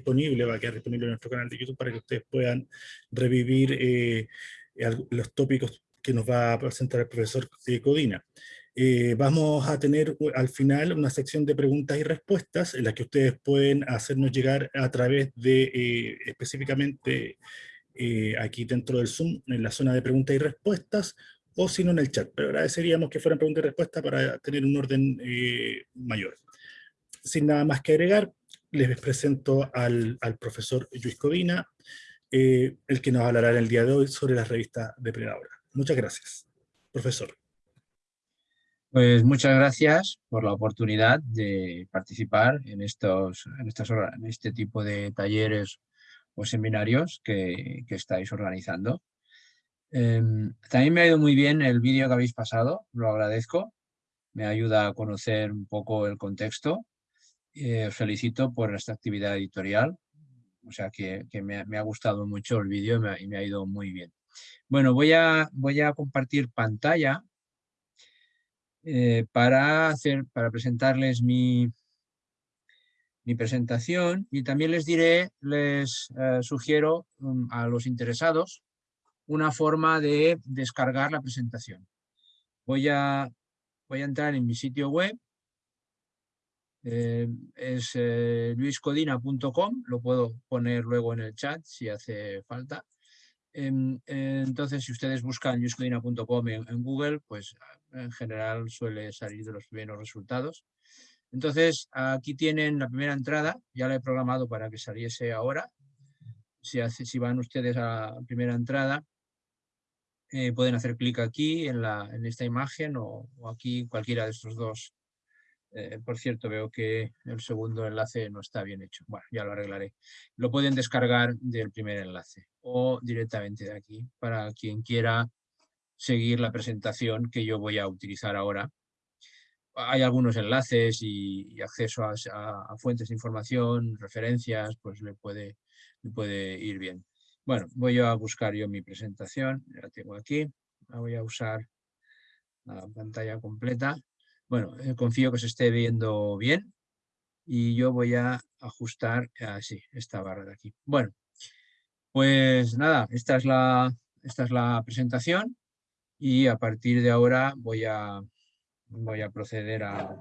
disponible, va a quedar disponible en nuestro canal de YouTube para que ustedes puedan revivir eh, los tópicos que nos va a presentar el profesor Codina. Eh, vamos a tener al final una sección de preguntas y respuestas en la que ustedes pueden hacernos llegar a través de eh, específicamente aquí dentro del Zoom, en la zona de preguntas y respuestas, o si no en el chat. Pero agradeceríamos que fueran preguntas y respuestas para tener un orden mayor. Sin nada más que agregar, les presento al, profesor Luis Codina, eh, el que nos hablará en el día de hoy sobre la revista Depredadora. Muchas gracias. Profesor. Pues muchas gracias por la oportunidad de participar en, estos, en, estas, en este tipo de talleres o seminarios que, estáis organizando. Em, también me ha ido muy bien el vídeo que habéis pasado, lo agradezco. Me ayuda a conocer un poco el contexto eh, felicito por esta actividad editorial, o sea que, me, ha gustado mucho el vídeo y, me ha ido muy bien. Bueno, voy a, compartir pantalla eh, para, hacer, para presentarles mi, presentación y también les diré, les eh, sugiero um, a los interesados una forma de descargar la presentación. Voy a entrar en mi sitio web eh, es eh, luiscodina.com, lo puedo poner luego en el chat si hace falta. Em, entonces, si ustedes buscan luiscodina.com en, Google, pues en general suele salir de los primeros resultados. Entonces, aquí tienen la primera entrada, ya la he programado para que saliese ahora. Si, van ustedes a la primera entrada, eh, pueden hacer clic aquí en, la, en esta imagen o, aquí cualquiera de estos dos eh, por cierto, veo que el segundo enlace no está bien hecho. Bueno, ya lo arreglaré. Lo pueden descargar del primer enlace o directamente de aquí para quien quiera seguir la presentación que yo voy a utilizar ahora. Hay algunos enlaces y, acceso a, fuentes de información, referencias, pues le puede, le puede ir bien. Bueno, voy a buscar yo mi presentación, la tengo aquí, la voy a usar la pantalla completa. Bueno, eh, confío que se esté viendo bien y yo voy a ajustar así, esta barra de aquí. Bueno, pues nada, esta es la, esta es la presentación y a partir de ahora voy a, voy a proceder a,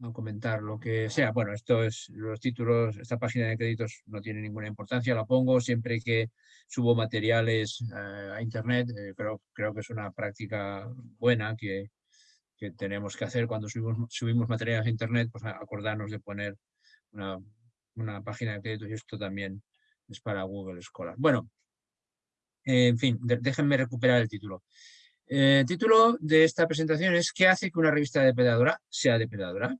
a comentar lo que sea. Bueno, esto es los títulos, esta página de créditos no tiene ninguna importancia, la pongo siempre que subo materiales eh, a internet, eh, creo que es una práctica buena que, que tenemos que hacer cuando subimos, subimos materiales a internet, pues acordarnos de poner una, una página de créditos y esto también es para Google Scholar. Bueno, en fin, déjenme recuperar el título. Eh, el título de esta presentación es ¿Qué hace que una revista depredadora sea depredadora?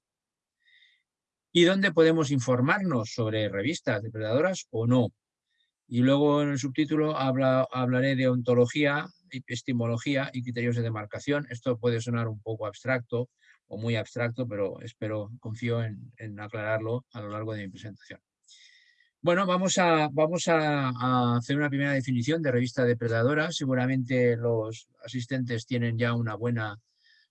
¿Y dónde podemos informarnos sobre revistas depredadoras o no? Y luego en el subtítulo habla, hablaré de ontología, epistemología y criterios de demarcación. Esto puede sonar un poco abstracto o muy abstracto, pero espero, confío en, aclararlo a lo largo de mi presentación. Bueno, vamos, a, vamos a, hacer una primera definición de revista depredadora. Seguramente los asistentes tienen ya una buena,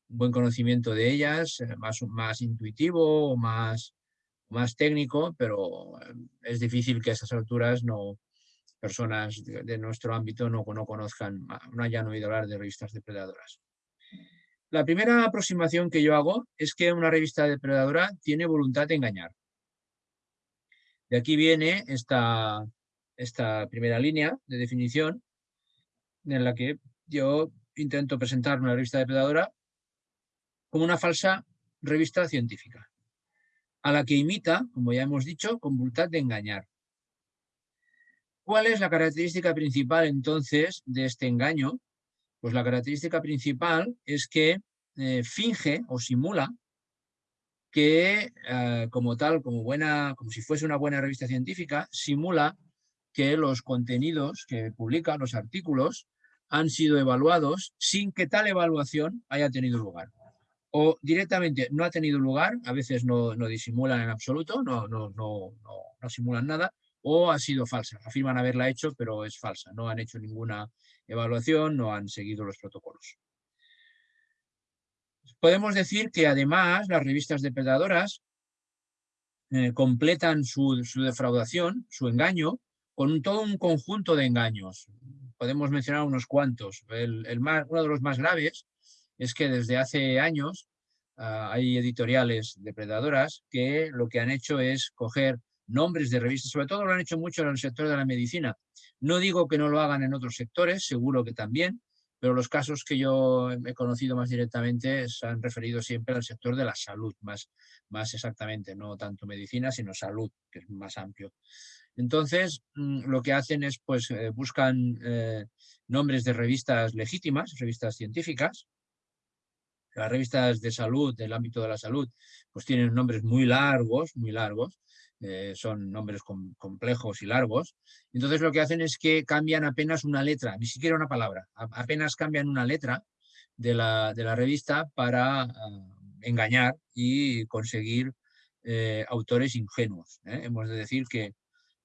un buen conocimiento de ellas, eh, más, más intuitivo más, más técnico, pero eh, es difícil que a estas alturas no, personas de, nuestro ámbito no, no conozcan, no hayan oído hablar de revistas depredadoras. La primera aproximación que yo hago es que una revista depredadora tiene voluntad de engañar. De aquí viene esta, esta primera línea de definición en la que yo intento presentar una revista depredadora como una falsa revista científica, a la que imita, como ya hemos dicho, con voluntad de engañar. ¿Cuál es la característica principal entonces de este engaño? Pues la característica principal es que eh, finge o simula que eh, como tal, como, buena, como si fuese una buena revista científica, simula que los contenidos que publica, los artículos, han sido evaluados sin que tal evaluación haya tenido lugar. O directamente no ha tenido lugar, a veces no, no disimulan en absoluto, no, no, no, no simulan nada, o ha sido falsa. Afirman haberla hecho, pero es falsa. No han hecho ninguna evaluación, no han seguido los protocolos. Podemos decir que además las revistas depredadoras eh, completan su, defraudación, su engaño, con todo un conjunto de engaños. Podemos mencionar unos cuantos. El, más, uno de los más graves es que desde hace años ah, hay editoriales depredadoras que lo que han hecho es coger nombres de revistas, sobre todo lo han hecho mucho en el sector de la medicina. No digo que no lo hagan en otros sectores, seguro que también, pero los casos que yo he conocido más directamente se han referido siempre al sector de la salud, más, más exactamente, no tanto medicina, sino salud, que es más amplio. Entonces, mm, lo que hacen es, pues, eh, buscan eh, nombres de revistas legítimas, revistas científicas. Las revistas de salud, del ámbito de la salud, pues tienen nombres muy largos, muy largos, eh, son nombres complejos y largos. Entonces lo que hacen es que cambian apenas una letra, ni siquiera una palabra, apenas cambian una letra de la, de la revista para ah, engañar y conseguir eh, autores ingenuos. ¿eh? Hemos de decir que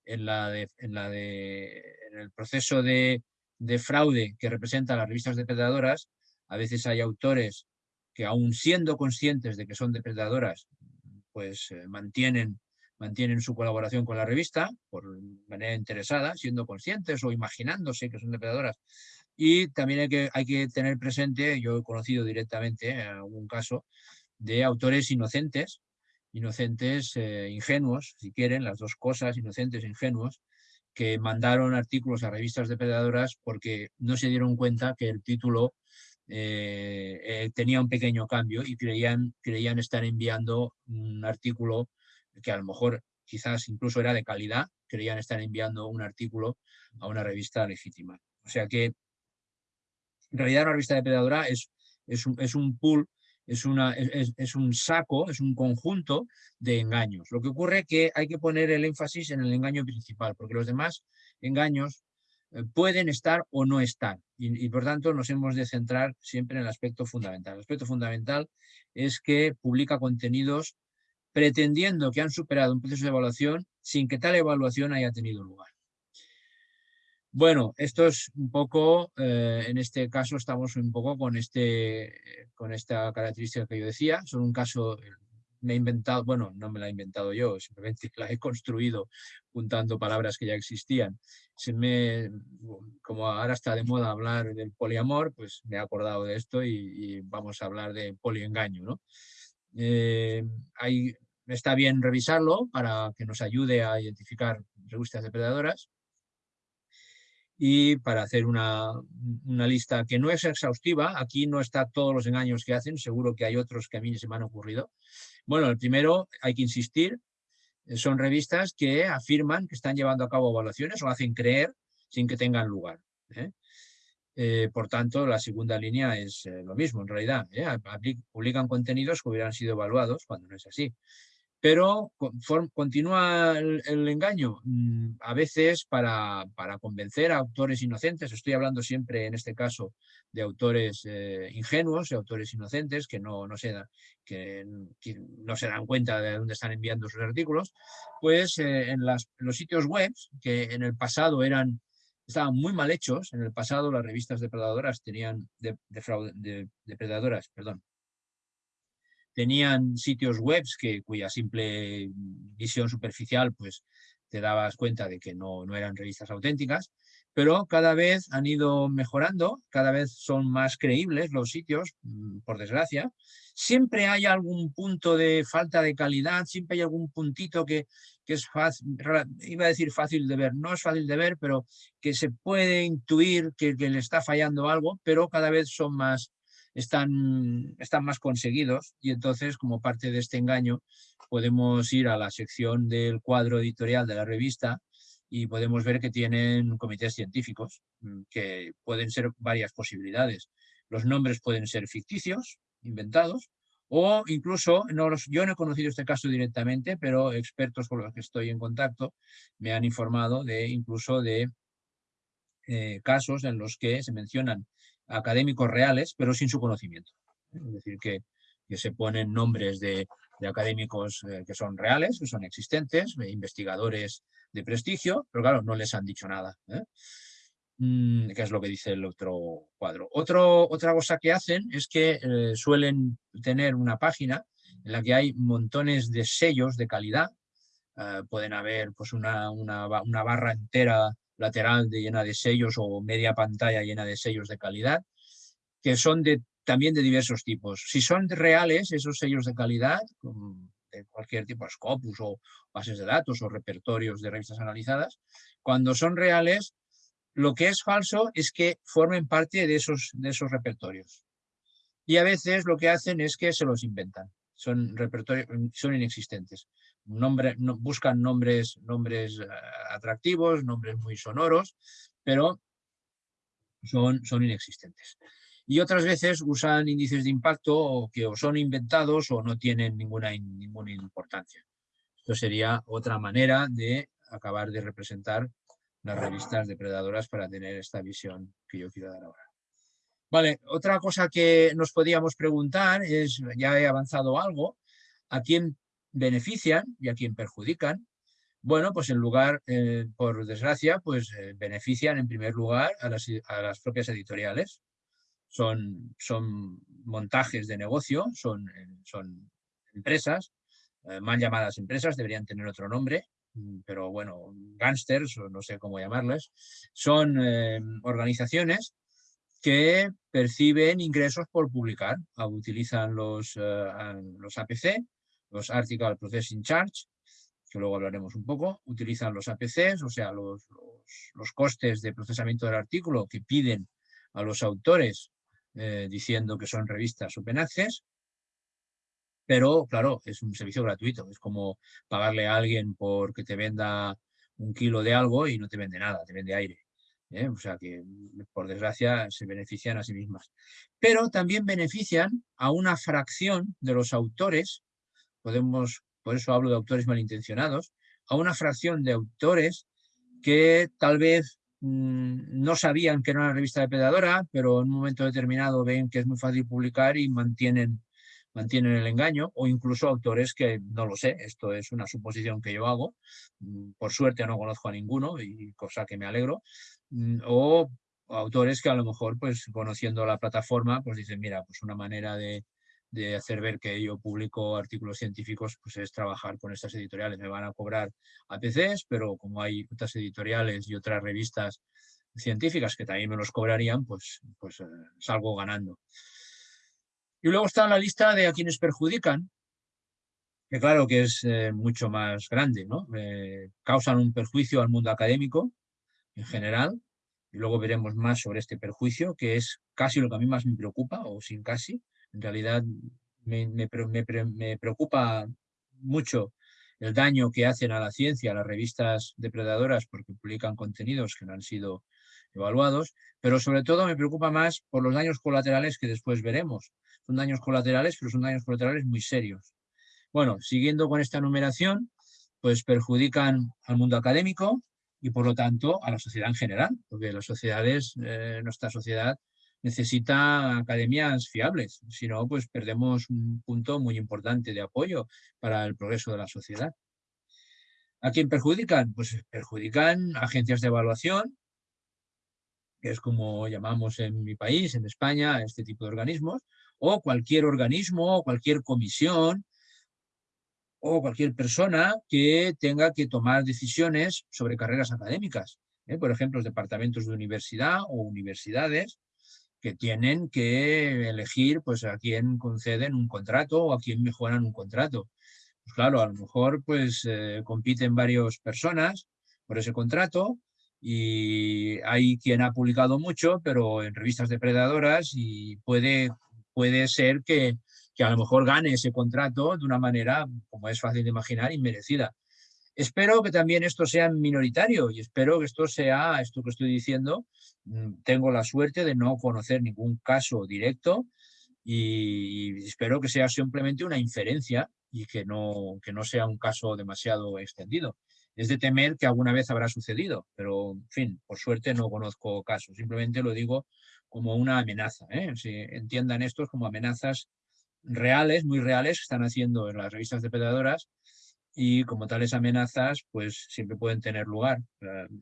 en, la en, la de, en el proceso de, de fraude que representa las revistas depredadoras, a veces hay autores que aún siendo conscientes de que son depredadoras, pues mantienen mantienen su colaboración con la revista por manera interesada, siendo conscientes o imaginándose que son depredadoras. Y también hay que, hay que tener presente, yo he conocido directamente en algún caso, de autores inocentes, inocentes, eh, ingenuos, si quieren, las dos cosas, inocentes e ingenuos, que mandaron artículos a revistas depredadoras porque no se dieron cuenta que el título eh, eh, tenía un pequeño cambio y creían, creían estar enviando un artículo que a lo mejor quizás incluso era de calidad, creían estar enviando un artículo a una revista legítima. O sea que en realidad una revista depredadora es, es, un, es un pool, es, una, es, es, un saco, es un conjunto de engaños. Lo que ocurre es que hay que poner el énfasis en el engaño principal, porque los demás engaños eh, pueden estar o no estar y, y, por tanto nos hemos de centrar siempre en el aspecto fundamental. El aspecto fundamental es que publica contenidos pretendiendo que han superado un proceso de evaluación sin que tal evaluación haya tenido lugar. Bueno, esto es un poco, eh, en este caso estamos un poco con, este, con esta característica que yo decía, son un caso, me he inventado, bueno, no me la he inventado yo, simplemente la he construido juntando palabras que ya existían. Se me, como ahora está de moda hablar del poliamor, pues me he acordado de esto y, y vamos a hablar de poliengaño, ¿no? Eh, está bien revisarlo para que nos ayude a identificar revistas depredadoras y para hacer una, una, lista que no es exhaustiva, aquí no está todos los engaños que hacen, seguro que hay otros que a mí se me han ocurrido. Bueno, el primero, hay que insistir, eh, son revistas que afirman que están llevando a cabo evaluaciones o hacen creer sin que tengan lugar. ¿eh? Eh, por tanto, la segunda línea es eh, lo mismo, en realidad. ¿eh? Publican contenidos que hubieran sido evaluados cuando no es así. Pero continúa el, engaño, mm, a veces para, para, convencer a autores inocentes, estoy hablando siempre en este caso de autores ingenuos, y autores inocentes que, no, no se que, no se dan cuenta de dónde están enviando sus artículos, pues en los sitios web, que en el pasado eran estaban muy mal hechos. En el pasado las revistas depredadoras tenían, de, depredadoras, perdón, tenían sitios web que, cuya simple visión superficial pues, te dabas cuenta de que no, no eran revistas auténticas, pero cada vez han ido mejorando, cada vez son más creíbles los sitios, mm, por desgracia. Siempre hay algún punto de falta de calidad, siempre hay algún puntito que, que es fácil, iba a decir fácil de ver, no es fácil de ver, pero que se puede intuir que, le está fallando algo, pero cada vez son más, están, están más conseguidos y entonces como parte de este engaño podemos ir a la sección del cuadro editorial de la revista y podemos ver que tienen comités científicos, mm, que pueden ser varias posibilidades. Los nombres pueden ser ficticios, inventados, o incluso, no los, yo no he conocido este caso directamente, pero expertos con los que estoy en contacto me han informado de incluso de eh, casos en los que se mencionan académicos reales, pero sin su conocimiento. Es decir, que, que se ponen nombres de, de académicos eh, que son reales, que son existentes, investigadores de prestigio, pero claro, no les han dicho nada. ¿eh? Mm, ¿Qué es lo que dice el otro cuadro? Otro, otra cosa que hacen es que eh, suelen tener una página en la que hay montones de sellos de calidad, eh, pueden haber pues una, una, barra entera lateral llena de sellos o media pantalla llena de sellos de calidad, que son de, también de diversos tipos. Si son reales esos sellos de calidad, de cualquier tipo, Scopus o bases de datos o repertorios de revistas analizadas, cuando son reales, lo que es falso es que formen parte de esos, de esos repertorios. Y a veces lo que hacen es que se los inventan. Son repertorios, son inexistentes. Nombre, no, buscan nombres, nombres eh, atractivos, nombres muy sonoros, pero son, son inexistentes. Y otras veces usan índices de impacto que son inventados o no tienen ninguna, ninguna importancia. Esto sería otra manera de acabar de representar las revistas depredadoras para tener esta visión que yo quiero dar ahora. Vale, otra cosa que nos podíamos preguntar es, ya he avanzado algo, ¿a quién benefician y a quién perjudican? Bueno, pues en lugar, eh, por desgracia, pues eh, benefician en primer lugar a las, propias editoriales. Son, montajes de negocio, son, eh, empresas, mal llamadas empresas, deberían tener otro nombre, pero bueno, gángsters, o no sé cómo llamarles, son eh, organizaciones que perciben ingresos por publicar. Ah, utilizan los, eh, los APC, los Article Processing Charge, que luego hablaremos un poco, utilizan los APCs, o sea, los, los, costes de procesamiento del artículo que piden a los autores eh, diciendo que son revistas open access, pero claro, es un servicio gratuito, es como pagarle a alguien por que te venda un kilo de algo y no te vende nada, te vende aire. ¿eh? O sea que, por desgracia, se benefician a sí mismas. Pero también benefician a una fracción de los autores, podemos, por eso hablo de autores malintencionados, a una fracción de autores que tal vez mm, no sabían que era una revista depredadora, pero en un momento determinado ven que es muy fácil publicar y mantienen mantienen el engaño o incluso autores que no lo sé, esto es una suposición que yo hago, mm, por suerte no conozco a ninguno y cosa que me alegro, mm, o autores que a lo mejor pues conociendo la plataforma pues dicen mira pues una manera de, de hacer ver que yo publico artículos científicos pues es trabajar con estas editoriales, me van a cobrar APCs pero como hay otras editoriales y otras revistas científicas que también me los cobrarían pues, pues eh, salgo ganando. Y luego está la lista de a quienes perjudican, que claro que es eh, mucho más grande, ¿no? Eh, causan un perjuicio al mundo académico en general, y luego veremos más sobre este perjuicio, que es casi lo que a mí más me preocupa, o sin casi. En realidad me, me, me preocupa mucho el daño que hacen a la ciencia las revistas depredadoras porque publican contenidos que no han sido evaluados, pero sobre todo me preocupa más por los daños colaterales que después veremos. Son daños colaterales, pero son daños colaterales muy serios. Bueno, siguiendo con esta numeración, pues perjudican al mundo académico y por lo tanto a la sociedad en general, porque las sociedades, eh, nuestra sociedad necesita academias fiables, si no, pues perdemos un punto muy importante de apoyo para el progreso de la sociedad. ¿A quién perjudican? Pues perjudican agencias de evaluación, que es como llamamos en mi país, en España, este tipo de organismos, o cualquier organismo, o cualquier comisión, o cualquier persona que tenga que tomar decisiones sobre carreras académicas. ¿eh? Por ejemplo, los departamentos de universidad o universidades que tienen que elegir pues, a quién conceden un contrato o a quién mejoran un contrato. Pues claro, a lo mejor pues, eh, compiten varias personas por ese contrato y hay quien ha publicado mucho, pero en revistas depredadoras y puede, puede ser que, que a lo mejor gane ese contrato de una manera, como es fácil de imaginar, inmerecida. Espero que también esto sea minoritario y espero que esto sea, esto que estoy diciendo, mm, tengo la suerte de no conocer ningún caso directo y espero que sea simplemente una inferencia y que no, que no sea un caso demasiado extendido. Es de temer que alguna vez habrá sucedido, pero en fin, por suerte no conozco casos, simplemente lo digo como una amenaza, ¿eh? si entiendan estos como amenazas reales, muy reales, que están haciendo en las revistas depredadoras y como tales amenazas pues siempre pueden tener lugar,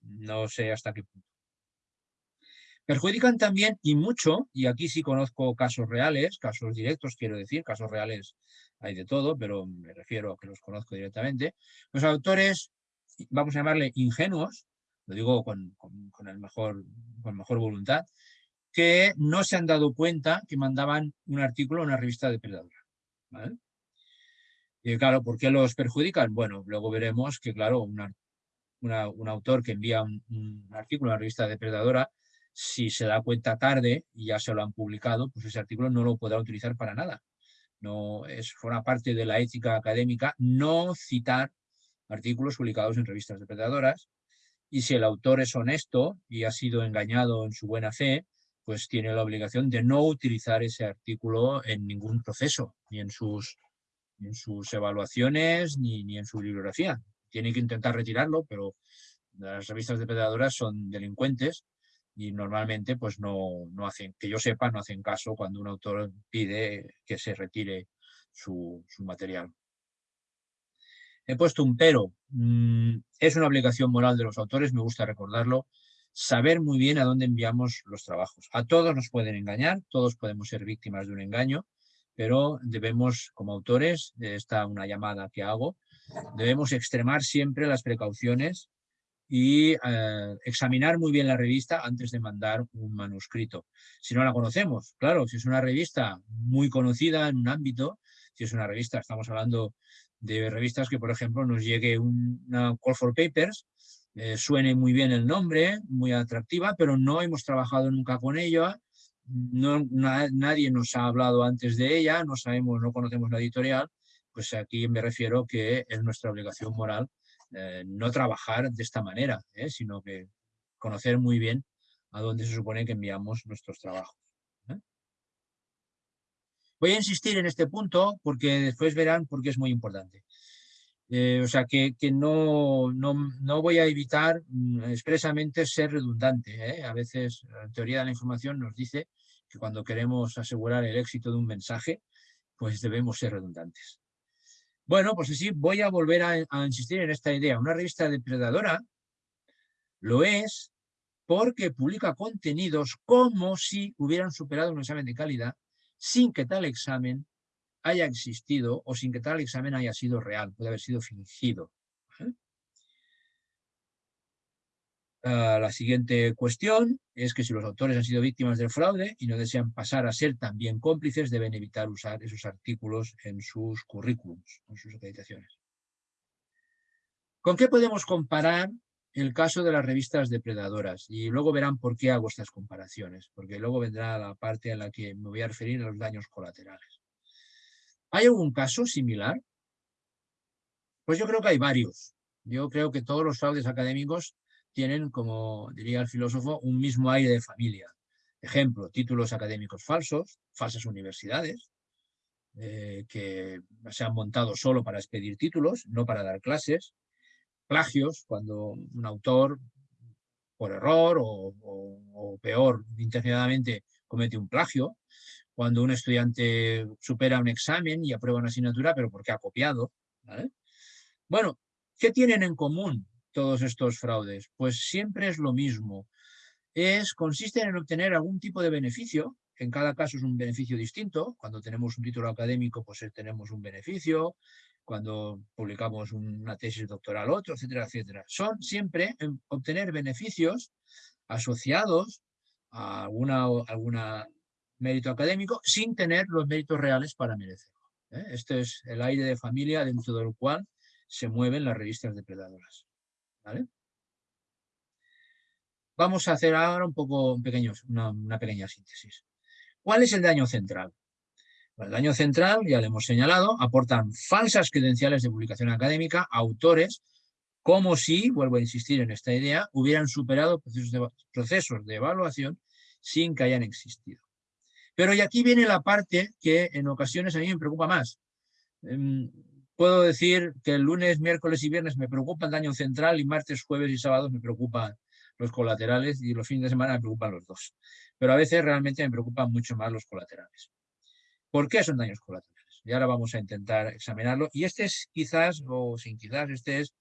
no sé hasta qué punto. Perjudican también y mucho, y aquí sí conozco casos reales, casos directos quiero decir, casos reales hay de todo, pero me refiero a que los conozco directamente, los autores, vamos a llamarle ingenuos, lo digo con, el mejor, con mejor voluntad, que no se han dado cuenta que mandaban un artículo a una revista depredadora. Y claro, ¿por qué los perjudican? Bueno, luego veremos que, claro, un autor que envía un, artículo a una revista depredadora, si se da cuenta tarde y ya se lo han publicado, pues ese artículo no lo podrá utilizar para nada. No es, forma parte de la ética académica no citar artículos publicados en revistas depredadoras y si el autor es honesto y ha sido engañado en su buena fe, pues tiene la obligación de no utilizar ese artículo en ningún proceso, ni en sus, en sus evaluaciones, ni, ni, en su bibliografía. Tiene que intentar retirarlo, pero las revistas depredadoras son delincuentes y normalmente, pues no, no hacen, que yo sepa, no hacen caso cuando un autor pide que se retire su, su material. He puesto un pero. Mm, es una obligación moral de los autores, me gusta recordarlo, saber muy bien a dónde enviamos los trabajos. A todos nos pueden engañar, todos podemos ser víctimas de un engaño, pero debemos, como autores, esta una llamada que hago, debemos extremar siempre las precauciones y eh, examinar muy bien la revista antes de mandar un manuscrito. Si no la conocemos, claro, si es una revista muy conocida en un ámbito, si es una revista, estamos hablando de revistas que, por ejemplo, nos llegue una Call for Papers, eh, suene muy bien el nombre, muy atractiva, pero no hemos trabajado nunca con ella, no, nadie nos ha hablado antes de ella, no sabemos, no conocemos la editorial, pues aquí me refiero que es nuestra obligación moral eh, no trabajar de esta manera, ¿eh? sino que conocer muy bien a dónde se supone que enviamos nuestros trabajos. Voy a insistir en este punto porque después verán por qué es muy importante. Eh, o sea, que, no, no, voy a evitar mm, expresamente ser redundante. ¿eh? A veces la teoría de la información nos dice que cuando queremos asegurar el éxito de un mensaje, pues debemos ser redundantes. Bueno, pues así voy a volver a insistir en esta idea. Una revista depredadora lo es porque publica contenidos como si hubieran superado un examen de calidad sin que tal examen haya existido o sin que tal examen haya sido real, puede haber sido fingido. Ah, la siguiente cuestión es que si los autores han sido víctimas del fraude y no desean pasar a ser también cómplices, deben evitar usar esos artículos en sus currículums, en sus acreditaciones. ¿Con qué podemos comparar el caso de las revistas depredadoras? Y luego verán por qué hago estas comparaciones, porque luego vendrá la parte en la que me voy a referir a los daños colaterales. ¿Hay algún caso similar? Pues yo creo que hay varios. Yo creo que todos los fraudes académicos tienen, como diría el filósofo, un mismo aire de familia. Ejemplo, títulos académicos falsos, falsas universidades, eh, que se han montado solo para expedir títulos, no para dar clases, plagios, cuando un autor, por error o, o peor, intencionadamente comete un plagio, cuando un estudiante supera un examen y aprueba una asignatura, pero porque ha copiado. Bueno, ¿qué tienen en común todos estos fraudes? Pues siempre es lo mismo. Es, consisten en obtener algún tipo de beneficio, en cada caso es un beneficio distinto. Cuando tenemos un título académico, pues eh, tenemos un beneficio. Cuando publicamos una tesis doctoral, otro, etcétera, etcétera. Son siempre obtener beneficios asociados a alguna, alguna mérito académico sin tener los méritos reales para merecerlo. ¿eh? Este es el aire de familia dentro del cual se mueven las revistas depredadoras. Vamos a hacer ahora un poco pequeño, una, pequeña síntesis. ¿Cuál es el daño central? el daño central, ya le hemos señalado, aportan falsas credenciales de publicación académica a autores como si, vuelvo a insistir en esta idea, hubieran superado procesos de evaluación sin que hayan existido. Pero y aquí viene la parte que en ocasiones a mí me preocupa más. Em, puedo decir que el lunes, miércoles y viernes me preocupa el daño central y martes, jueves y sábados me preocupan los colaterales y los fines de semana me preocupan los dos. Pero a veces realmente me preocupan mucho más los colaterales. ¿Por qué son daños colaterales? Y ahora vamos a intentar examinarlo. Y este es quizás, o sin quizás, este es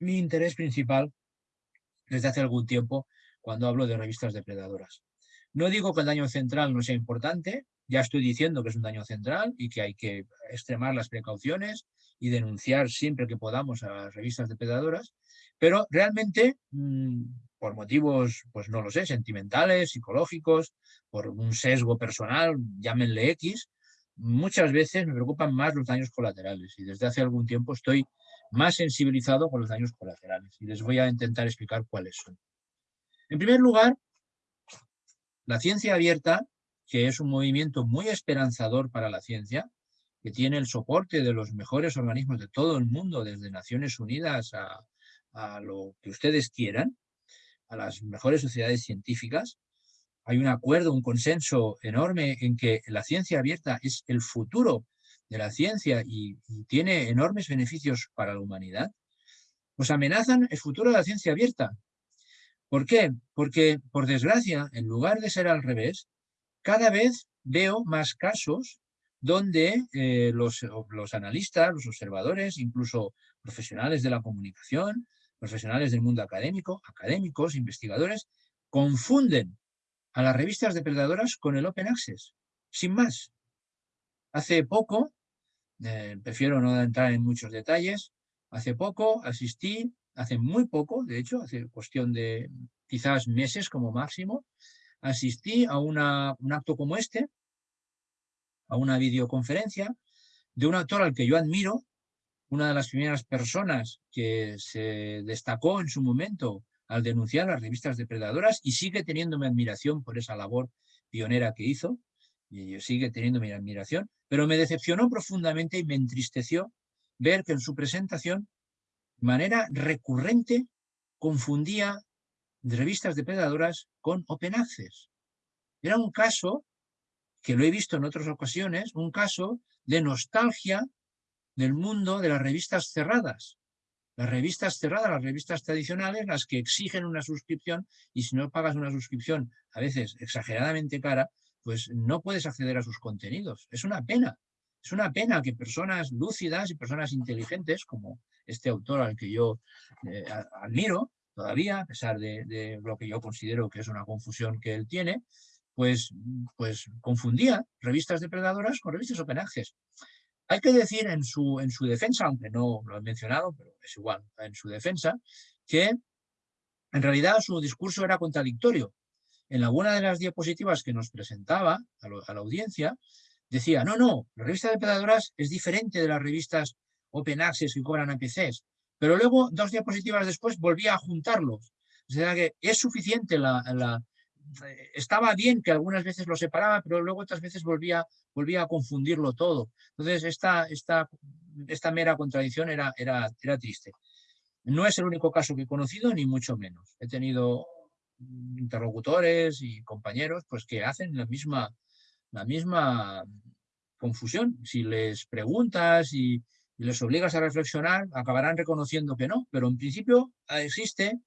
mi interés principal desde hace algún tiempo cuando hablo de revistas depredadoras. No digo que el daño central no sea importante, ya estoy diciendo que es un daño central y que hay que extremar las precauciones y denunciar siempre que podamos a las revistas depredadoras, pero realmente mm, por motivos, pues no lo sé, sentimentales, psicológicos, por un sesgo personal, llámenle X, muchas veces me preocupan más los daños colaterales y desde hace algún tiempo estoy más sensibilizado con los daños colaterales y les voy a intentar explicar cuáles son. En primer lugar, la ciencia abierta que es un movimiento muy esperanzador para la ciencia, que tiene el soporte de los mejores organismos de todo el mundo, desde Naciones Unidas a, lo que ustedes quieran, a las mejores sociedades científicas. Hay un acuerdo, un consenso enorme en que la ciencia abierta es el futuro de la ciencia y, y tiene enormes beneficios para la humanidad. Pues amenazan el futuro de la ciencia abierta. ¿Por qué? Porque, por desgracia, en lugar de ser al revés, cada vez veo más casos donde eh, los, los, analistas, los observadores, incluso profesionales de la comunicación, profesionales del mundo académico, académicos, investigadores, confunden a las revistas depredadoras con el Open Access, sin más. Hace poco, eh, prefiero no entrar en muchos detalles, hace poco asistí, hace muy poco, de hecho, hace cuestión de quizás meses como máximo, asistí a un acto como este, a una videoconferencia, de un actor al que yo admiro, una de las primeras personas que se destacó en su momento al denunciar las revistas depredadoras y sigue teniendo mi admiración por esa labor pionera que hizo, y sigue teniendo mi admiración, pero me decepcionó profundamente y me entristeció ver que en su presentación, de manera recurrente, confundía revistas depredadoras con Open Access. Era un caso, que lo he visto en otras ocasiones, un caso de nostalgia del mundo de las revistas cerradas. Las revistas cerradas, las revistas tradicionales, las que exigen una suscripción y si no pagas una suscripción, a veces exageradamente cara, pues no puedes acceder a sus contenidos. Es una pena. Es una pena que personas lúcidas y personas inteligentes, como este autor al que yo eh, admiro, todavía, a pesar de, lo que yo considero que es una confusión que él tiene, pues, pues confundía revistas depredadoras con revistas open access. Hay que decir en su, en su defensa, aunque no lo he mencionado, pero es igual, en su defensa, que en realidad su discurso era contradictorio. En alguna de las diapositivas que nos presentaba a, la audiencia, decía, no, no, la revista depredadoras es diferente de las revistas open access que cobran APCs. Pero luego, dos diapositivas después, volvía a juntarlos. O sea que es suficiente la, estaba bien que algunas veces lo separaba, pero luego otras veces volvía, volvía a confundirlo todo. Entonces, esta, esta, esta mera contradicción era, era, era triste. No es el único caso que he conocido, ni mucho menos. He tenido interlocutores y compañeros pues, que hacen la misma, la misma confusión. Si les preguntas y, y les obligas a reflexionar, acabarán reconociendo que no, pero en principio existe,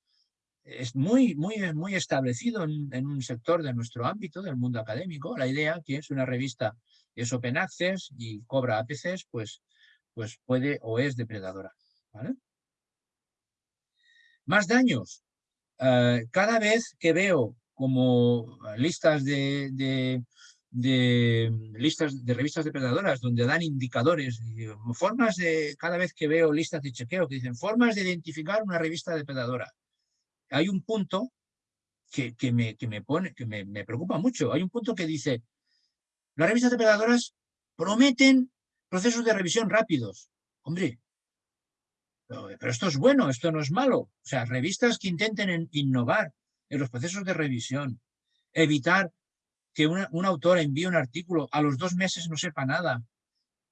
es muy, muy, muy establecido en, un sector de nuestro ámbito, del mundo académico, la idea que es una revista es open access y cobra APCs, pues, pues puede o es depredadora. Más daños. Eh, cada vez que veo como listas de listas de revistas depredadoras donde dan indicadores, formas de, cada vez que veo listas de chequeo que dicen formas de identificar una revista depredadora. Hay un punto que, que, me, que, me, pone, que me, me, preocupa mucho. Hay un punto que dice, las revistas depredadoras prometen procesos de revisión rápidos. Hombre, pero esto es bueno, esto no es malo. O sea, revistas que intenten innovar en los procesos de revisión, evitar que un autor envíe un artículo, a los dos meses no sepa nada,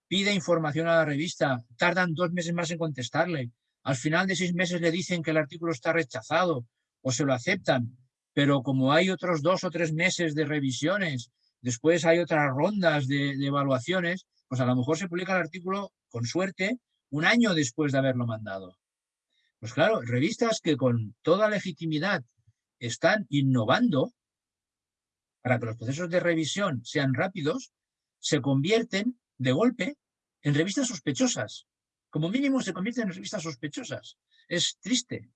pide información a la revista, tardan dos meses más en contestarle, al final de seis meses le dicen que el artículo está rechazado o se lo aceptan, pero como hay otros dos o tres meses de revisiones, después hay otras rondas de evaluaciones, pues a lo mejor se publica el artículo, con suerte, un año después de haberlo mandado. Pues claro, revistas que con toda legitimidad están innovando, para que los procesos de revisión sean rápidos, se convierten de golpe en revistas sospechosas. Como mínimo se convierten en revistas sospechosas. Es triste.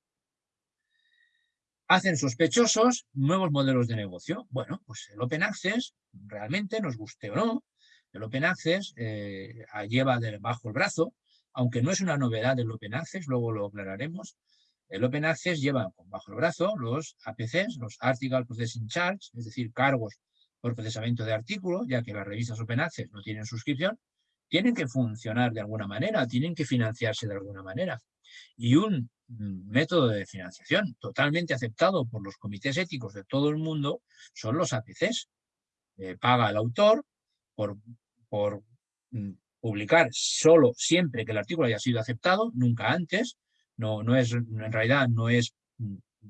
hacen sospechosos nuevos modelos de negocio. Bueno, pues el Open Access, realmente, nos guste o no, el Open Access eh, lleva bajo el brazo, aunque no es una novedad del Open Access, luego lo aclararemos, el Open Access lleva bajo el brazo los APCs, los Article Processing Charge, es decir, cargos por procesamiento de artículos, ya que las revistas Open Access no tienen suscripción, tienen que funcionar de alguna manera, tienen que financiarse de alguna manera. Y un método de financiación totalmente aceptado por los comités éticos de todo el mundo son los APCs. Eh, paga el autor por, por mm, publicar solo siempre que el artículo haya sido aceptado, nunca antes, no, no es, en realidad no es,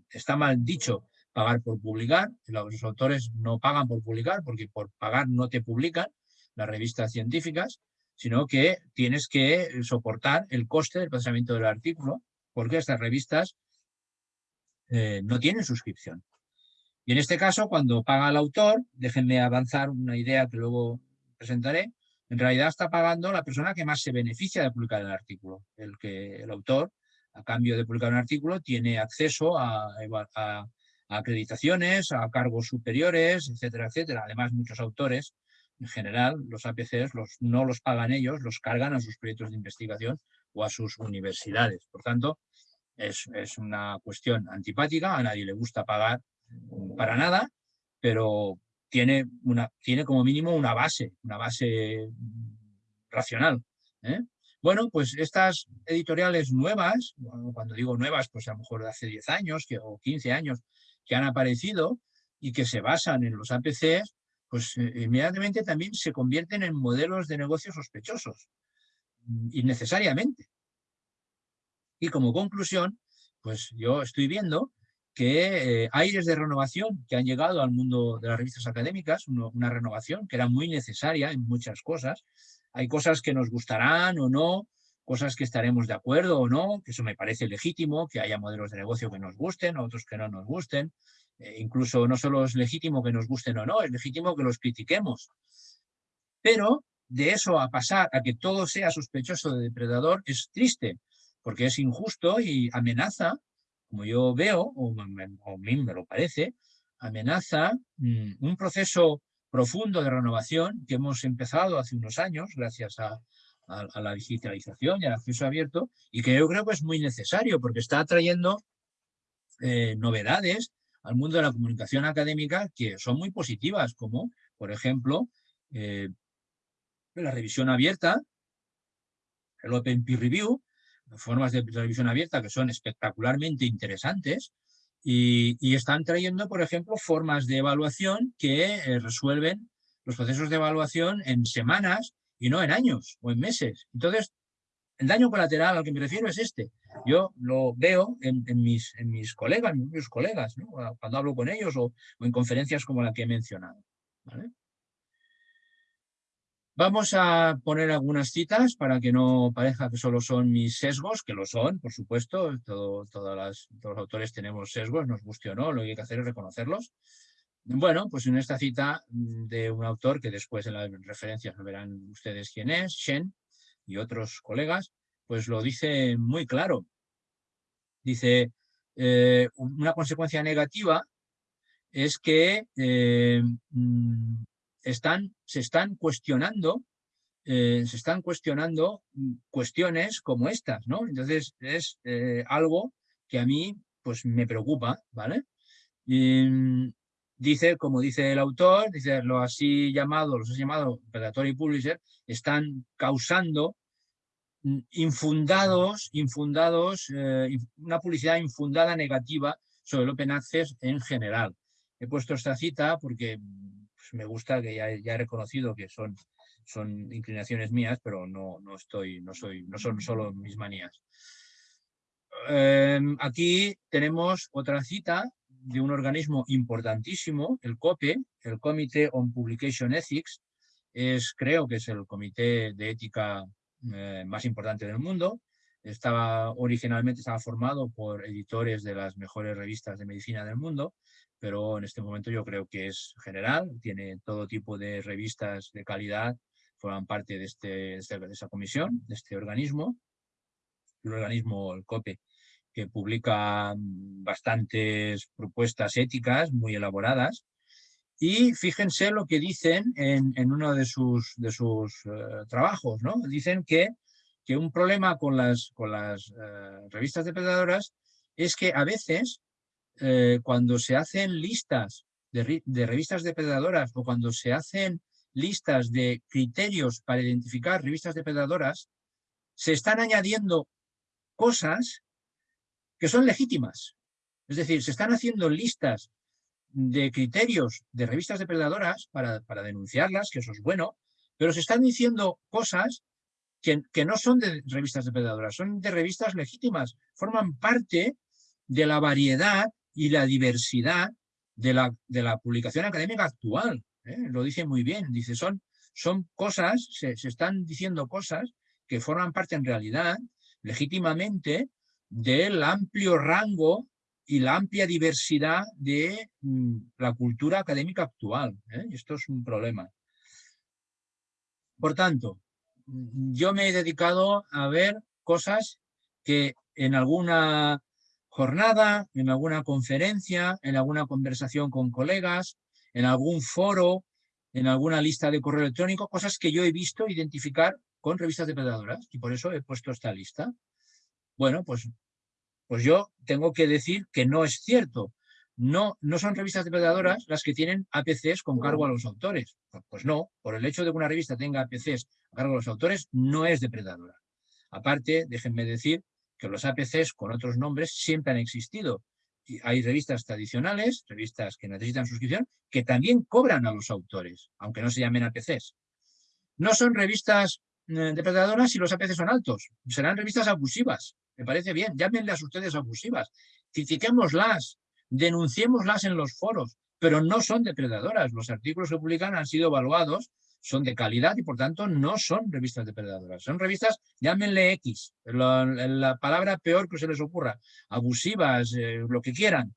está mal dicho pagar por publicar, los autores no pagan por publicar porque por pagar no te publican las revistas científicas, sino que tienes que soportar el coste del procesamiento del artículo porque estas revistas eh, no tienen suscripción. Y en este caso, cuando paga el autor, déjenme avanzar una idea que luego presentaré, en realidad está pagando la persona que más se beneficia de publicar el artículo. El que el autor a cambio de publicar un artículo, tiene acceso a, acreditaciones, a cargos superiores, etcétera, etcétera. Además, muchos autores, en general, los APCs los, no los pagan ellos, los cargan a sus proyectos de investigación o a sus universidades. Por tanto, es, una cuestión antipática, a nadie le gusta pagar para nada, pero tiene, una, tiene como mínimo una base, una base racional. ¿eh? Bueno, pues estas editoriales nuevas, cuando digo nuevas, pues a lo mejor de hace 10 años que, o 15 años que han aparecido y que se basan en los APCs, pues eh, inmediatamente también se convierten en modelos de negocios sospechosos, mm, innecesariamente. Y como conclusión, pues yo estoy viendo que eh, aires de renovación que han llegado al mundo de las revistas académicas, una renovación que era muy necesaria en muchas cosas, hay cosas que nos gustarán o no, cosas que estaremos de acuerdo o no, que eso me parece legítimo, que haya modelos de negocio que nos gusten, otros que no nos gusten. Eh, incluso no solo es legítimo que nos gusten o no, es legítimo que los critiquemos. Pero de eso a pasar a que todo sea sospechoso de depredador es triste, porque es injusto y amenaza, como yo veo, o, a mí me lo parece, amenaza mm, un proceso profundo de renovación que hemos empezado hace unos años gracias a, la digitalización y al acceso abierto y que yo creo que es muy necesario porque está trayendo eh, novedades al mundo de la comunicación académica que son muy positivas, como por ejemplo eh, la revisión abierta, el Open Peer Review, formas de revisión abierta que son espectacularmente interesantes y, están trayendo, por ejemplo, formas de evaluación que eh, resuelven los procesos de evaluación en semanas y no en años o en meses. Entonces, el daño colateral al que me refiero es este. Yo lo veo en, mis, en mis colegas, colegas, cuando hablo con ellos o, en conferencias como la que he mencionado. Vamos a poner algunas citas para que no parezca que solo son mis sesgos, que lo son, por supuesto, todos los autores tenemos sesgos, nos guste o no, lo que hay que hacer es reconocerlos. Bueno, pues en esta cita de un autor que después en las referencias verán ustedes quién es, Shen y otros colegas, pues lo dice muy claro. Dice, eh, una consecuencia negativa es que eh, mm, se están cuestionando eh, se están cuestionando cuestiones como estas, ¿no? Entonces es eh, algo que a mí pues me preocupa, ¿vale? Mm, dice, como dice el autor, dice lo así llamado, los ha llamado Predatory Publisher, están causando mm, infundados, infundados, eh, una publicidad infundada negativa sobre el Open Access en general. He puesto esta cita porque pues, me gusta que ya, he reconocido que son, son inclinaciones mías, pero no, no, estoy, no, soy, no son solo mis manías. Em, aquí tenemos otra cita de un organismo importantísimo, el COPE, el Committee on Publication Ethics, es, creo que es el comité de ética eh, más importante del mundo. Estaba, originalmente estaba formado por editores de las mejores revistas de medicina del mundo pero en este momento yo creo que es general, tiene todo tipo de revistas de calidad, forman parte de, este, de esa comisión, de este organismo, el organismo, el COPE, que publica bastantes propuestas éticas muy elaboradas. Y fíjense lo que dicen en, uno de sus, de sus eh, trabajos. ¿no? Dicen que, que, un problema con las, con las eh, revistas depredadoras es que a veces eh, cuando se hacen listas de, de revistas depredadoras o cuando se hacen listas de criterios para identificar revistas depredadoras, se están añadiendo cosas que son legítimas. Es decir, se están haciendo listas de criterios de revistas depredadoras para, para denunciarlas, que eso es bueno, pero se están diciendo cosas que, que, no son de revistas depredadoras, son de revistas legítimas, forman parte de la variedad y la diversidad de la, de la publicación académica actual. ¿eh? Lo dice muy bien, dice, son, son cosas, se, se están diciendo cosas que forman parte en realidad, legítimamente, del amplio rango y la amplia diversidad de mm, la cultura académica actual. ¿eh? Esto es un problema. Por tanto, yo me he dedicado a ver cosas que en alguna jornada, en alguna conferencia, en alguna conversación con colegas, en algún foro, en alguna lista de correo electrónico, cosas que yo he visto identificar con revistas depredadoras y por eso he puesto esta lista. Bueno, pues, pues yo tengo que decir que no es cierto. No, no son revistas depredadoras las que tienen APCs con cargo a los autores. Pues no, por el hecho de que una revista tenga APCs a cargo a los autores, no es depredadora. Aparte, déjenme decir que los APCs con otros nombres siempre han existido. hay revistas tradicionales, revistas que necesitan suscripción, que también cobran a los autores, aunque no se llamen APCs. No son revistas eh, depredadoras si los APC son altos. Serán revistas abusivas. Me parece bien. Llámenlas ustedes abusivas. Critiquémoslas. Denunciémoslas en los foros. Pero no son depredadoras. Los artículos que publican han sido evaluados, son de calidad y por tanto no son revistas depredadoras. Son revistas, llámenle X, la, palabra peor que se les ocurra, abusivas, eh, lo que quieran,